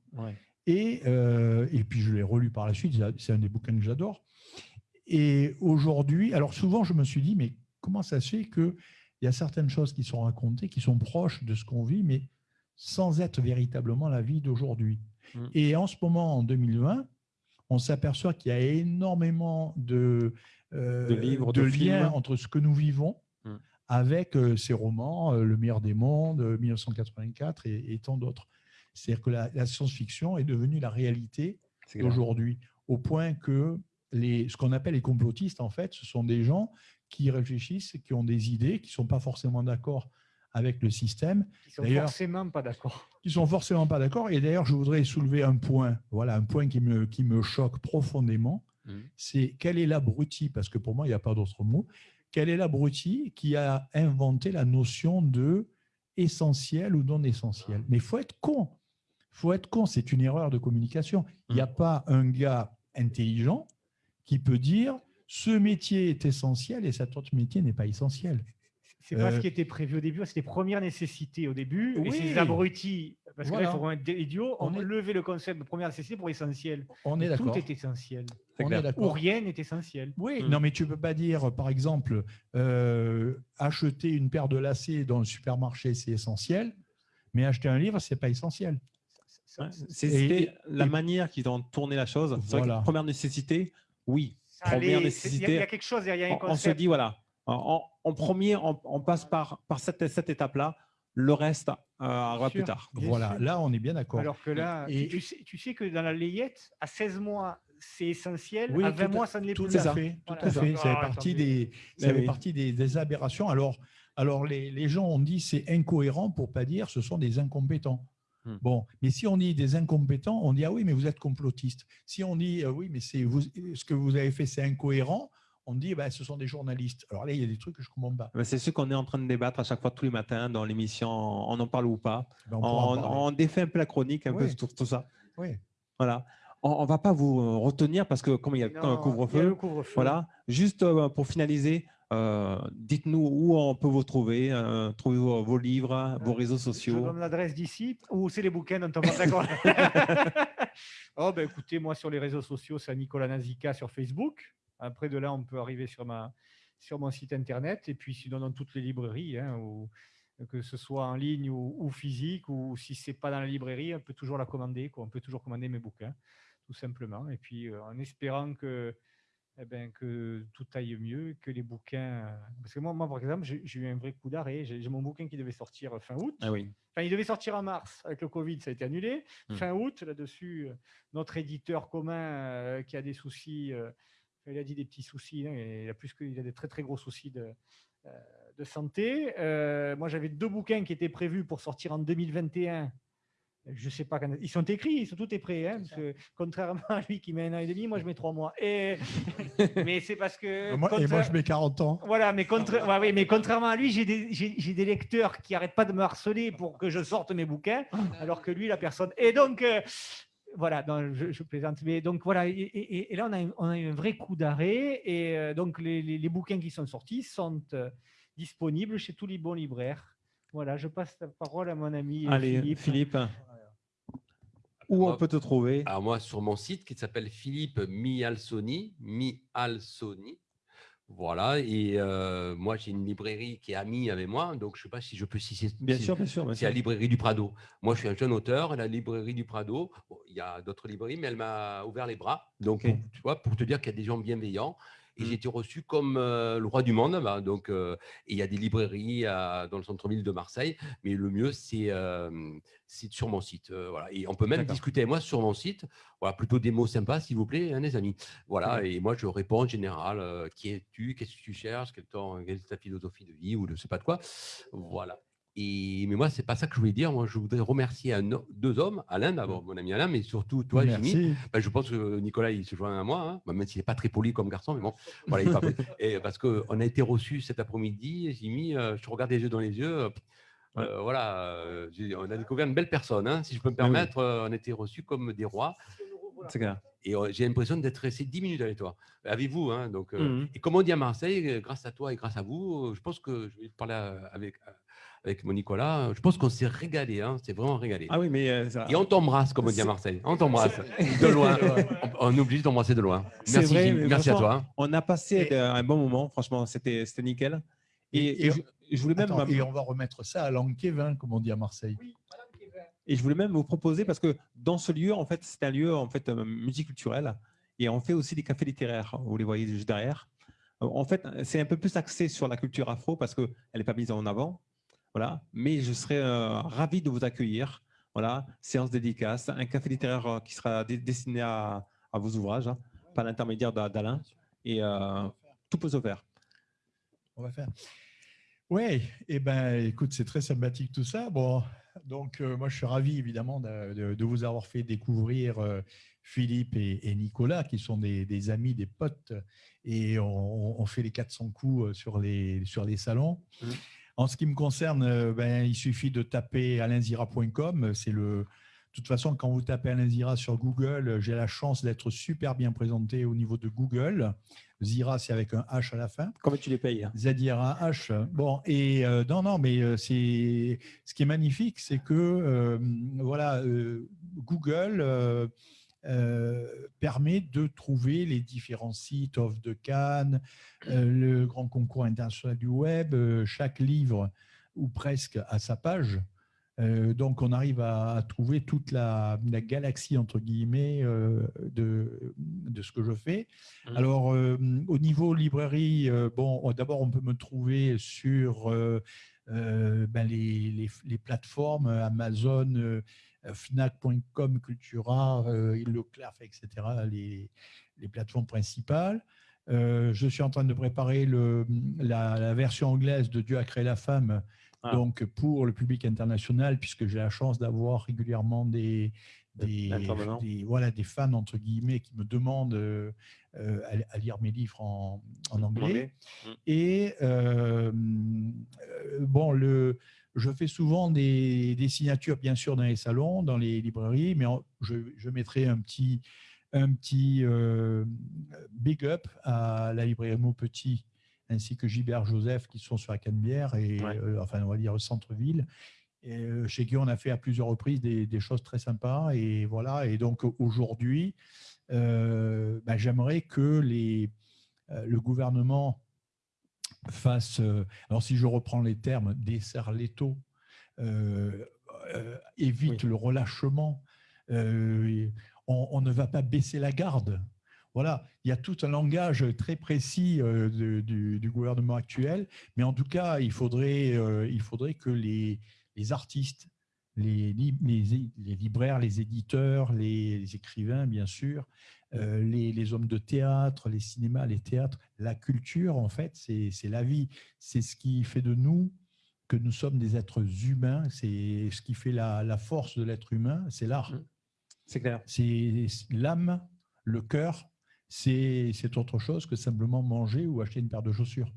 Et, euh, et puis, je l'ai relu par la suite. C'est un des bouquins que j'adore. Et aujourd'hui, alors souvent, je me suis dit, mais comment ça se fait qu'il y a certaines choses qui sont racontées, qui sont proches de ce qu'on vit, mais sans être véritablement la vie d'aujourd'hui? Mm. Et en ce moment, en 2020, on s'aperçoit qu'il y a énormément de, euh, De livres, de de liens entre ce que nous vivons Mm. avec euh, ces romans, euh, Le meilleur des mondes, euh, 1984 et, et tant d'autres. C'est-à-dire que la, la science-fiction est devenue la réalité d'aujourd'hui, au point que les, ce qu'on appelle les complotistes, en fait, ce sont des gens qui réfléchissent, qui ont des idées, qui ne sont pas forcément d'accord avec le système, Ils sont D'ailleurs- forcément pas d'accord. qui sont forcément pas d'accord. Et d'ailleurs, je voudrais soulever un point, voilà, un point qui me, qui me choque profondément, Mhm. c'est quel est l'abruti, parce que pour moi, il n'y a pas d'autre mot, quel est l'abruti qui a inventé la notion de essentiel ou non essentiel? Mais il faut être con. Faut être con, c'est une erreur de communication. Il n'y a pas un gars intelligent qui peut dire ce métier est essentiel et cet autre métier n'est pas essentiel. C'est pas Euh, ce qui était prévu au début, c'était première nécessité au début. Oui. Et ces abrutis, parce que là, Voilà. il faut vraiment être idiot, On ont est- levé le concept de première nécessité pour essentiel. On est Tout d'accord. est essentiel. On est Ou rien n'est essentiel. Oui, Mm. non, mais tu peux pas dire, par exemple, euh, acheter une paire de lacets dans le supermarché, c'est essentiel, mais acheter un livre, c'est pas essentiel. C'était la manière qu'ils ont tourné la chose. Vrai première nécessité, oui. première allait- c'est- Il y, a- nécessité, il y a quelque chose derrière On, on se dit, voilà, en, premier, on, on passe par, par cette, cette étape-là. Le reste euh, arrivera plus tard. Voilà, sûr. là, on est bien d'accord. Alors que là, Et- tu, tu sais, tu sais que dans la layette, à 16 mois, c'est essentiel. Oui, à tout 20 à- mois, ça ne l'est Tout plus. à ça. fait, tout Voilà. à fait. Ça fait Ah, partie des, ça Mais fait oui. partie des, des aberrations. Alors, alors les, les gens ont dit c'est incohérent pour pas dire ce sont des incompétents. Hmm. Bon, mais si on dit des incompétents, on dit ah oui, mais vous êtes complotiste. Si on dit euh, oui, mais c'est vous, ce que vous avez fait, c'est incohérent, on dit bah, ce sont des journalistes. Alors là, il y a des trucs que je comprends pas. Mais C'est ce qu'on est en train de débattre à chaque fois, tous les matins, dans l'émission On en parle ou pas. Ben, on défait un peu la chronique, un peu Oui. tout ça. Oui. Voilà. on ne va pas vous retenir parce que comme il y a Non, un il y a couvre-feu, le couvre-feu. voilà. Juste euh, pour finaliser, euh, dites-nous où on peut vous trouver, euh, trouver vos, vos livres, vos réseaux Je sociaux. donne l'adresse d'ici ou c'est les bouquins dont on parle d'accord Oh ben écoutez, moi sur les réseaux sociaux, c'est Nicolas Nazica sur Facebook. Après de là, on peut arriver sur ma sur mon site internet et puis sinon dans toutes les librairies, hein, que ce soit en ligne ou, ou physique, ou si c'est pas dans la librairie, on peut toujours la commander. Quoi. On peut toujours commander mes bouquins, tout simplement. Et puis euh, en espérant que eh ben, que tout aille mieux, que les bouquins. euh, Parce que moi, moi par exemple, j'ai eu un vrai coup d'arrêt. J'ai mon bouquin qui devait sortir fin août. Ah oui. Enfin, il devait sortir en mars. Avec le Covid, ça a été annulé. Hmm. Fin août, là-dessus, euh, notre éditeur commun euh, qui a des soucis, euh, il a dit des petits soucis, hein, il a plus que, il a des très très gros soucis de, euh, de santé. Euh, moi, j'avais deux bouquins qui étaient prévus pour sortir en 2021. Je sais pas quand. Ils sont écrits, ils sont tout est prêts. hein, parce que, contrairement à lui qui met un an et demi, moi je mets trois mois. Et... Mais c'est parce que. Moi- et moi, je mets 40 ans. voilà, mais, contra- ouais, oui, mais contrairement à lui, j'ai des, lecteurs qui n'arrêtent pas de me harceler pour que je sorte mes bouquins, alors que lui, la personne. Et donc, euh, voilà, non, je, je plaisante. Mais donc, voilà, et, et- et là, on a, eu- on a eu un vrai coup d'arrêt. Et euh, donc, les, les- les bouquins qui sont sortis sont euh, disponibles chez tous les bons libraires. Voilà, je passe la parole à mon ami Allez, Philippe. Philippe. Où on peut te trouver? Alors moi, sur mon site qui s'appelle Philippe Mialsoni, Mialsoni, voilà, et euh, moi j'ai une librairie qui est amie avec moi, donc je ne sais pas si je peux citer. Bien si- sûr, bien sûr. bien C'est la librairie du Prado. Moi, je suis un jeune auteur. La librairie du Prado, bon, il y a d'autres librairies, mais elle m'a ouvert les bras. Donc, pour, tu vois, pour te dire qu'il y a des gens bienveillants. Et j'ai été reçu comme euh, le roi du monde. bah, donc, euh, et il y a des librairies dans le centre-ville de Marseille. Mais le mieux, c'est euh, sur mon site. voilà. Et on peut même discuter avec moi sur mon site. Voilà, plutôt des mots sympas, s'il vous plaît, hein, les amis. Voilà. Très Et moi, je réponds en général qui es-tu Qu'est-ce que tu cherches quelle est ta philosophie de vie Ou je ne sais pas de quoi. Voilà. Et, mais moi, c'est pas ça que je voulais dire. Moi, je voudrais remercier un, deux hommes, Alain, d'abord, mon ami Alain, mais surtout toi, Jimmy. Ben, je pense que Nicolas, il se joint à moi, hein. Ben, même s'il n'est pas très poli comme garçon, mais bon, voilà, il est pas poli. Et parce qu'on a été reçus cet après-midi, Jimmy, euh, je te regarde les yeux dans les yeux. euh, Ouais. euh, voilà, euh, on a découvert une belle personne, hein, si je peux me oui. permettre. euh, on a été reçus comme des rois. C'est clair. Et j'ai l'impression d'être resté 10 minutes avec toi, avec vous. Hein, donc, euh, Mhm. Et comme on dit à Marseille, grâce à toi et grâce à vous, je pense que je vais te parler avec, avec mon Nicolas. euh, Je pense qu'on s'est régalé, hein, c'est vraiment régalé. Ah oui, mais euh, ça- Et on t'embrasse, comme on dit à Marseille. On t'embrasse de loin. on, on oublie de t'embrasser de loin. Merci, vrai, merci à toi. on a passé Et- euh, un bon moment. Franchement, c'était c'était nickel. Et, Et- et je, je voulais même Attends, et on va remettre ça à Lanquevin, comme on dit à Marseille. Et je voulais même vous proposer, parce que dans ce lieu, en fait, c'est un lieu en fait multiculturel, et on fait aussi des cafés littéraires. Vous les voyez juste derrière. En fait, c'est un peu plus axé sur la culture afro parce qu'elle n'est pas mise en avant. Voilà. Mais je serais euh, ravi de vous accueillir. Voilà, séance dédicace, un café littéraire euh, qui sera destiné à, à vos ouvrages, hein, par l'intermédiaire d'A- d'Alain. Et euh, tout peut se faire. On va faire. Oui, et ben, écoute, c'est très sympathique tout ça. Bon, donc euh, moi, je suis ravi évidemment de, de- de vous avoir fait découvrir euh, Philippe et, et Nicolas, qui sont des, des amis, des potes, et on, on fait les 400 coups sur les, sur les salons. Mhm. En ce qui me concerne, euh, ben, il suffit de taper alinzira.com. C'est le. De toute façon, quand vous tapez Alain Zira sur Google, j'ai la chance d'être super bien présenté au niveau de Google. Zira, c'est avec un H à la fin. Comment tu les payes Z-I-R-A-H. Bon, et euh, non, non, mais euh, c'est ce qui est magnifique, c'est que euh, voilà, euh, Google euh, permet de trouver les différents sites off de Cannes, euh, le grand concours international du web, euh, chaque livre ou presque à sa page. Donc, on arrive à, à trouver toute la, la galaxie, entre guillemets, de, de ce que je fais. Mhm. Alors, au niveau librairie, bon, on- d'abord, on peut me trouver sur ben, les, les- les plateformes Amazon, Fnac.com, Cultura, euh, Leclerc, etc., les, les plateformes principales. Euh, je suis en train de préparer le, la, la version anglaise de Dieu a créé la femme, Ah. donc pour le public international, puisque j'ai la chance d'avoir régulièrement des, des, voilà, des fans, entre guillemets, qui me demandent euh, euh, à, à lire mes livres en, en anglais. Et euh, euh, bon, le, je fais souvent des, des signatures, bien sûr, dans les salons, dans les librairies, mais je, je mettrai un petit, un petit euh, big up à la librairie Maupetit ainsi que Gilbert Joseph qui sont sur la Canebière et Ouais. euh, enfin on va dire centre-ville. Et, euh, chez qui on a fait à plusieurs reprises des, des choses très sympas et voilà et donc aujourd'hui euh, bah, j'aimerais que les, le gouvernement fasse euh, alors si je reprends les termes dessert l'étau euh, euh, évite Oui. le relâchement on, on ne va pas baisser la garde voilà, il y a tout un langage très précis de- du, du gouvernement actuel, mais en tout cas, il faudrait, il faudrait que les, les artistes, les, li- les, les libraires, les éditeurs, les, les écrivains, bien sûr, euh, les, hommes de théâtre, les cinémas, les théâtres, la culture, en fait, c'est la vie. C'est ce qui fait de nous que nous sommes des êtres humains. C'est ce qui fait la, la force de l'être humain, c'est l'art. C'est clair. C'est l'âme, le cœur, c'est c'est autre chose que simplement manger ou acheter une paire de chaussures.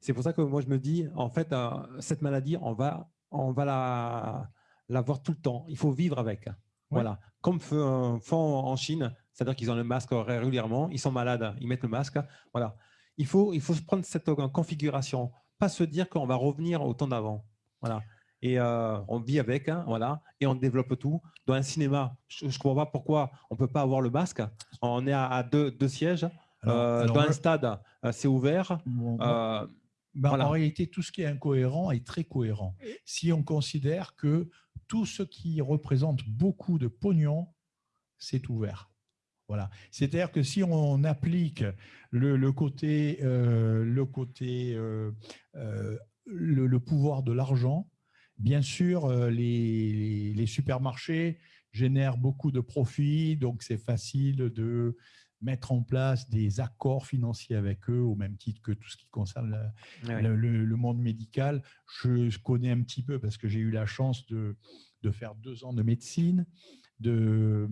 C'est pour ça que moi, je me dis, en fait, euh, cette maladie, on va, on va la, la voir tout le temps. Il faut vivre avec. Voilà. Comme font en Chine, c'est-à-dire qu'ils ont le masque régulièrement, ils sont malades, ils mettent le masque. Voilà. Il faut, il faut se prendre cette euh, configuration, pas se dire qu'on va revenir au temps d'avant. Voilà. Et euh, on vit avec, hein, voilà, et on développe tout. Dans un cinéma, je ne comprends pas pourquoi on ne peut pas avoir le masque. On est à, à deux, deux sièges. Alors- Euh, alors dans un stade, c'est ouvert. Euh, ben, voilà. En réalité, tout ce qui est incohérent est très cohérent. Si on considère que tout ce qui représente beaucoup de pognon, c'est ouvert. Voilà. C'est-à-dire que si on applique le, le côté, euh, le, côté euh, euh, le, le pouvoir de l'argent, bien sûr, euh, les, les supermarchés génèrent beaucoup de profits, donc c'est facile de mettre en place des accords financiers avec eux, au même titre que tout ce qui concerne la- ouais. le, le- le monde médical. Je, je connais un petit peu parce que j'ai eu la chance de, de faire deux ans de médecine, de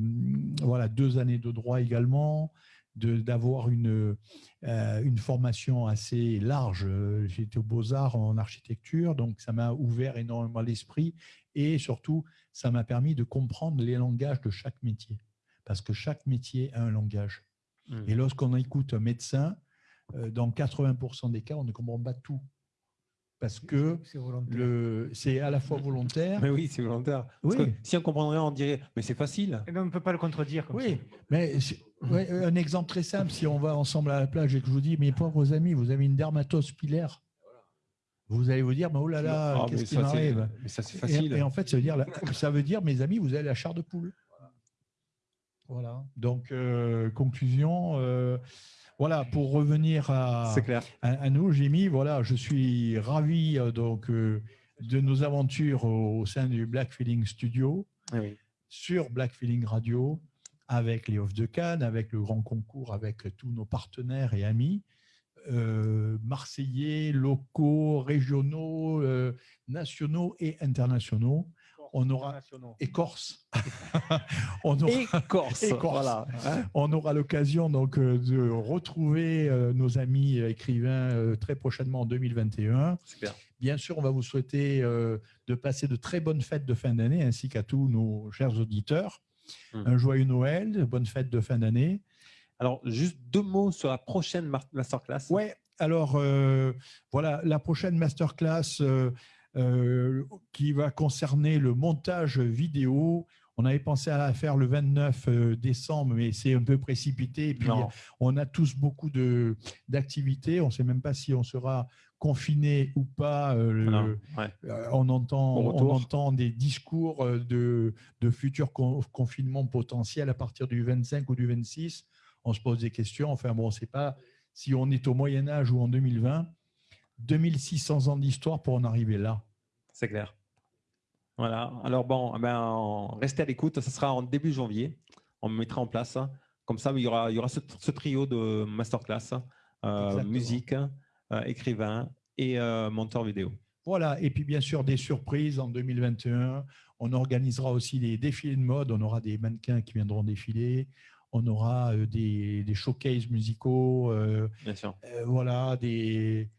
voilà deux années de droit également, d'avoir une, euh, une formation assez large. Été aux Beaux-Arts en architecture, donc ça m'a ouvert énormément l'esprit et surtout, ça m'a permis de comprendre les langages de chaque métier. Parce que chaque métier a un langage. Et lorsqu'on écoute un médecin, euh, dans 80% des cas, on ne comprend pas tout. Parce que C'est à la fois volontaire. Mais oui, c'est volontaire. Parce Oui. que si on comprendrait, on dirait, mais c'est facile. Et non, on ne peut pas le contredire. Comme Oui, ça. mais ouais, un exemple très simple, si on va ensemble à la plage et que je vous dis, mes pauvres amis, vous avez une dermatose pilaire, vous allez vous dire, mais oh là là, mais qu'est-ce qui m'arrive? Mais ça, c'est facile. et en fait, ça veut, dire, ça veut dire, mes amis, vous avez la chair de poule. Voilà. Donc, euh, conclusion, euh, voilà, pour revenir à, C'est clair. à, à nous, Jimmy, voilà, je suis ravi euh, donc, euh, de nos aventures au, au sein du Black Feeling Studio, Eh oui. sur Black Feeling Radio, avec les Off de Cannes, avec le grand concours, avec tous nos partenaires et amis, euh, marseillais, locaux, régionaux, euh, nationaux et internationaux. On aura Internationaux. et Corse. on aura, Et Corse. Et Corse. Voilà. Hein on aura l'occasion donc euh, de retrouver euh, nos amis écrivains euh, très prochainement en 2021. Super. Bien sûr, on va vous souhaiter de passer de très bonnes fêtes de fin d'année ainsi qu'à tous nos chers auditeurs. Mm. Un joyeux Noël, bonnes fêtes de fin d'année. Alors, juste deux mots sur la prochaine masterclass. Ouais, alors euh, voilà, la prochaine masterclass euh, qui va concerner le montage vidéo. On avait pensé à la faire le 29 euh, décembre, mais c'est un peu précipité. Et puis, Non. on a tous beaucoup d'activités. On ne sait même pas si on sera confiné ou pas. euh, le- Non. Ouais. euh, on, entend, on des discours euh, de, de futurs con- confinements potentiels à partir du 25 ou du 26. On se pose des questions. Enfin, bon, on ne sait pas si on est au Moyen Âge ou en 2020. 2600 ans d'histoire pour en arriver là. C'est clair. Voilà. Alors bon, eh ben, restez à l'écoute. Ce sera en début janvier. On mettra en place. Comme ça, il y aura, il y aura ce, ce trio de masterclass, euh, musique, euh, écrivain et euh, monteur vidéo. Voilà, et puis bien sûr des surprises en 2021. On organisera aussi des défilés de mode, on aura des mannequins qui viendront défiler, on aura euh, des, des showcases musicaux, euh, Bien sûr. euh, voilà, des,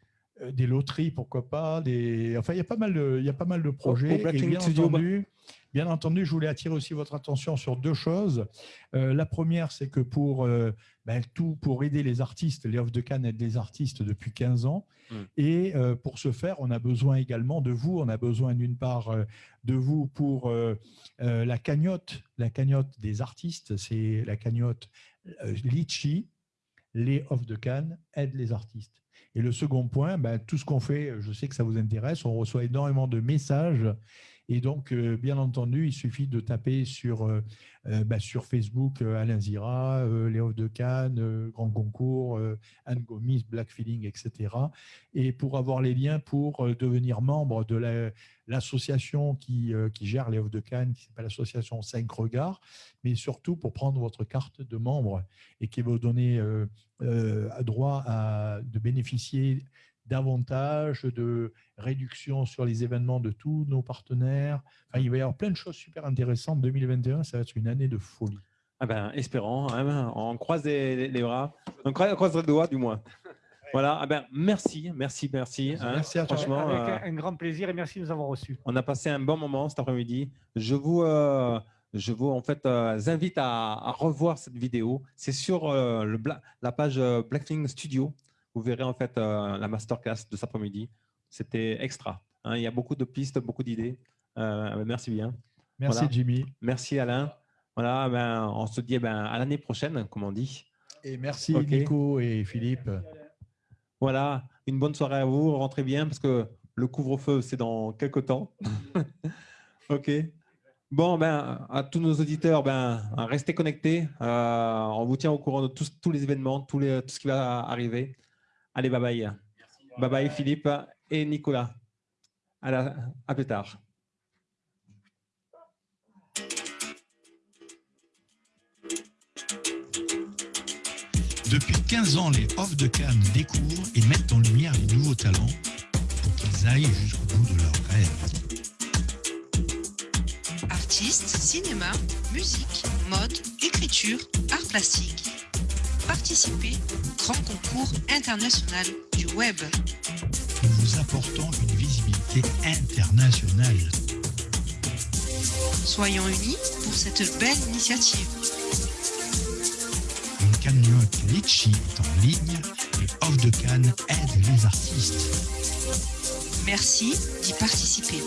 des loteries, pourquoi pas. Des... Enfin, il y a pas mal de, il y a pas mal de projets. Et bien, entendu, bien entendu, je voulais attirer aussi votre attention sur deux choses. Euh, la première, c'est que pour euh, ben, tout, pour aider les artistes, les Off de Cannes aident les artistes depuis 15 ans. Mm. Et euh, pour ce faire, on a besoin également de vous. On a besoin d'une part euh, de vous pour euh, euh, la cagnotte, la cagnotte des artistes. C'est la cagnotte euh, Litchi. Les Off de Cannes aident les artistes. Et le second point, ben, tout ce qu'on fait, je sais que ça vous intéresse, on reçoit énormément de messages. Et donc, euh, bien entendu, il suffit de taper sur, euh, euh, ben, sur Facebook Alain Zira, Off de Cannes, Grand Concours, Anne Gomis, Black Feeling, etc. Et pour avoir les liens pour devenir membre de la- l'association qui, qui gère Off de Cannes, qui s'appelle l'association 5 Regards, mais surtout pour prendre votre carte de membre et qui va vous donner euh, droit à, de bénéficier davantage de réduction sur les événements de tous nos partenaires. Enfin, il va y avoir plein de choses super intéressantes. 2021, ça va être une année de folie. Ah ben, espérons, hein, ben, on croise les, les bras, on croise, on croise les doigts du moins. Voilà, ah ben, merci, merci, merci. hein. Merci à toi. Franchement, Avec euh, un, grand plaisir et merci de nous avoir reçus. on a passé un bon moment cet après-midi. Je vous, euh, je vous en fait, euh, invite à, à revoir cette vidéo. C'est sur euh, le la page Blackflame Studio. Vous verrez en fait euh, la masterclass de cet après-midi. C'était extra. hein. il y a beaucoup de pistes, beaucoup d'idées. Euh, merci bien. Merci Voilà. Jimmy. Merci Alain. Voilà, ben, on se dit eh ben, à l'année prochaine, comme on dit. Et merci. Nico et Philippe. Voilà, une bonne soirée à vous. Rentrez bien parce que le couvre-feu, c'est dans quelques temps. ok. Bon, ben, à tous nos auditeurs, ben, restez connectés. Euh, on vous tient au courant de tous, tous les événements, tous les, tout ce qui va arriver. Allez, bye bye. Bye bye Philippe et Nicolas. À, la- à plus tard. Depuis 15 ans, les Off de Cannes découvrent et mettent en lumière les nouveaux talents pour qu'ils aillent jusqu'au bout de leurs rêves. Artistes, cinéma, musique, mode, écriture, art plastique. Participez au grand concours international du web. Nous vous apportons une visibilité internationale. Soyons unis pour cette belle initiative. Une cagnotte Litchi est en ligne et Off de Cannes aide les artistes. Merci d'y participer.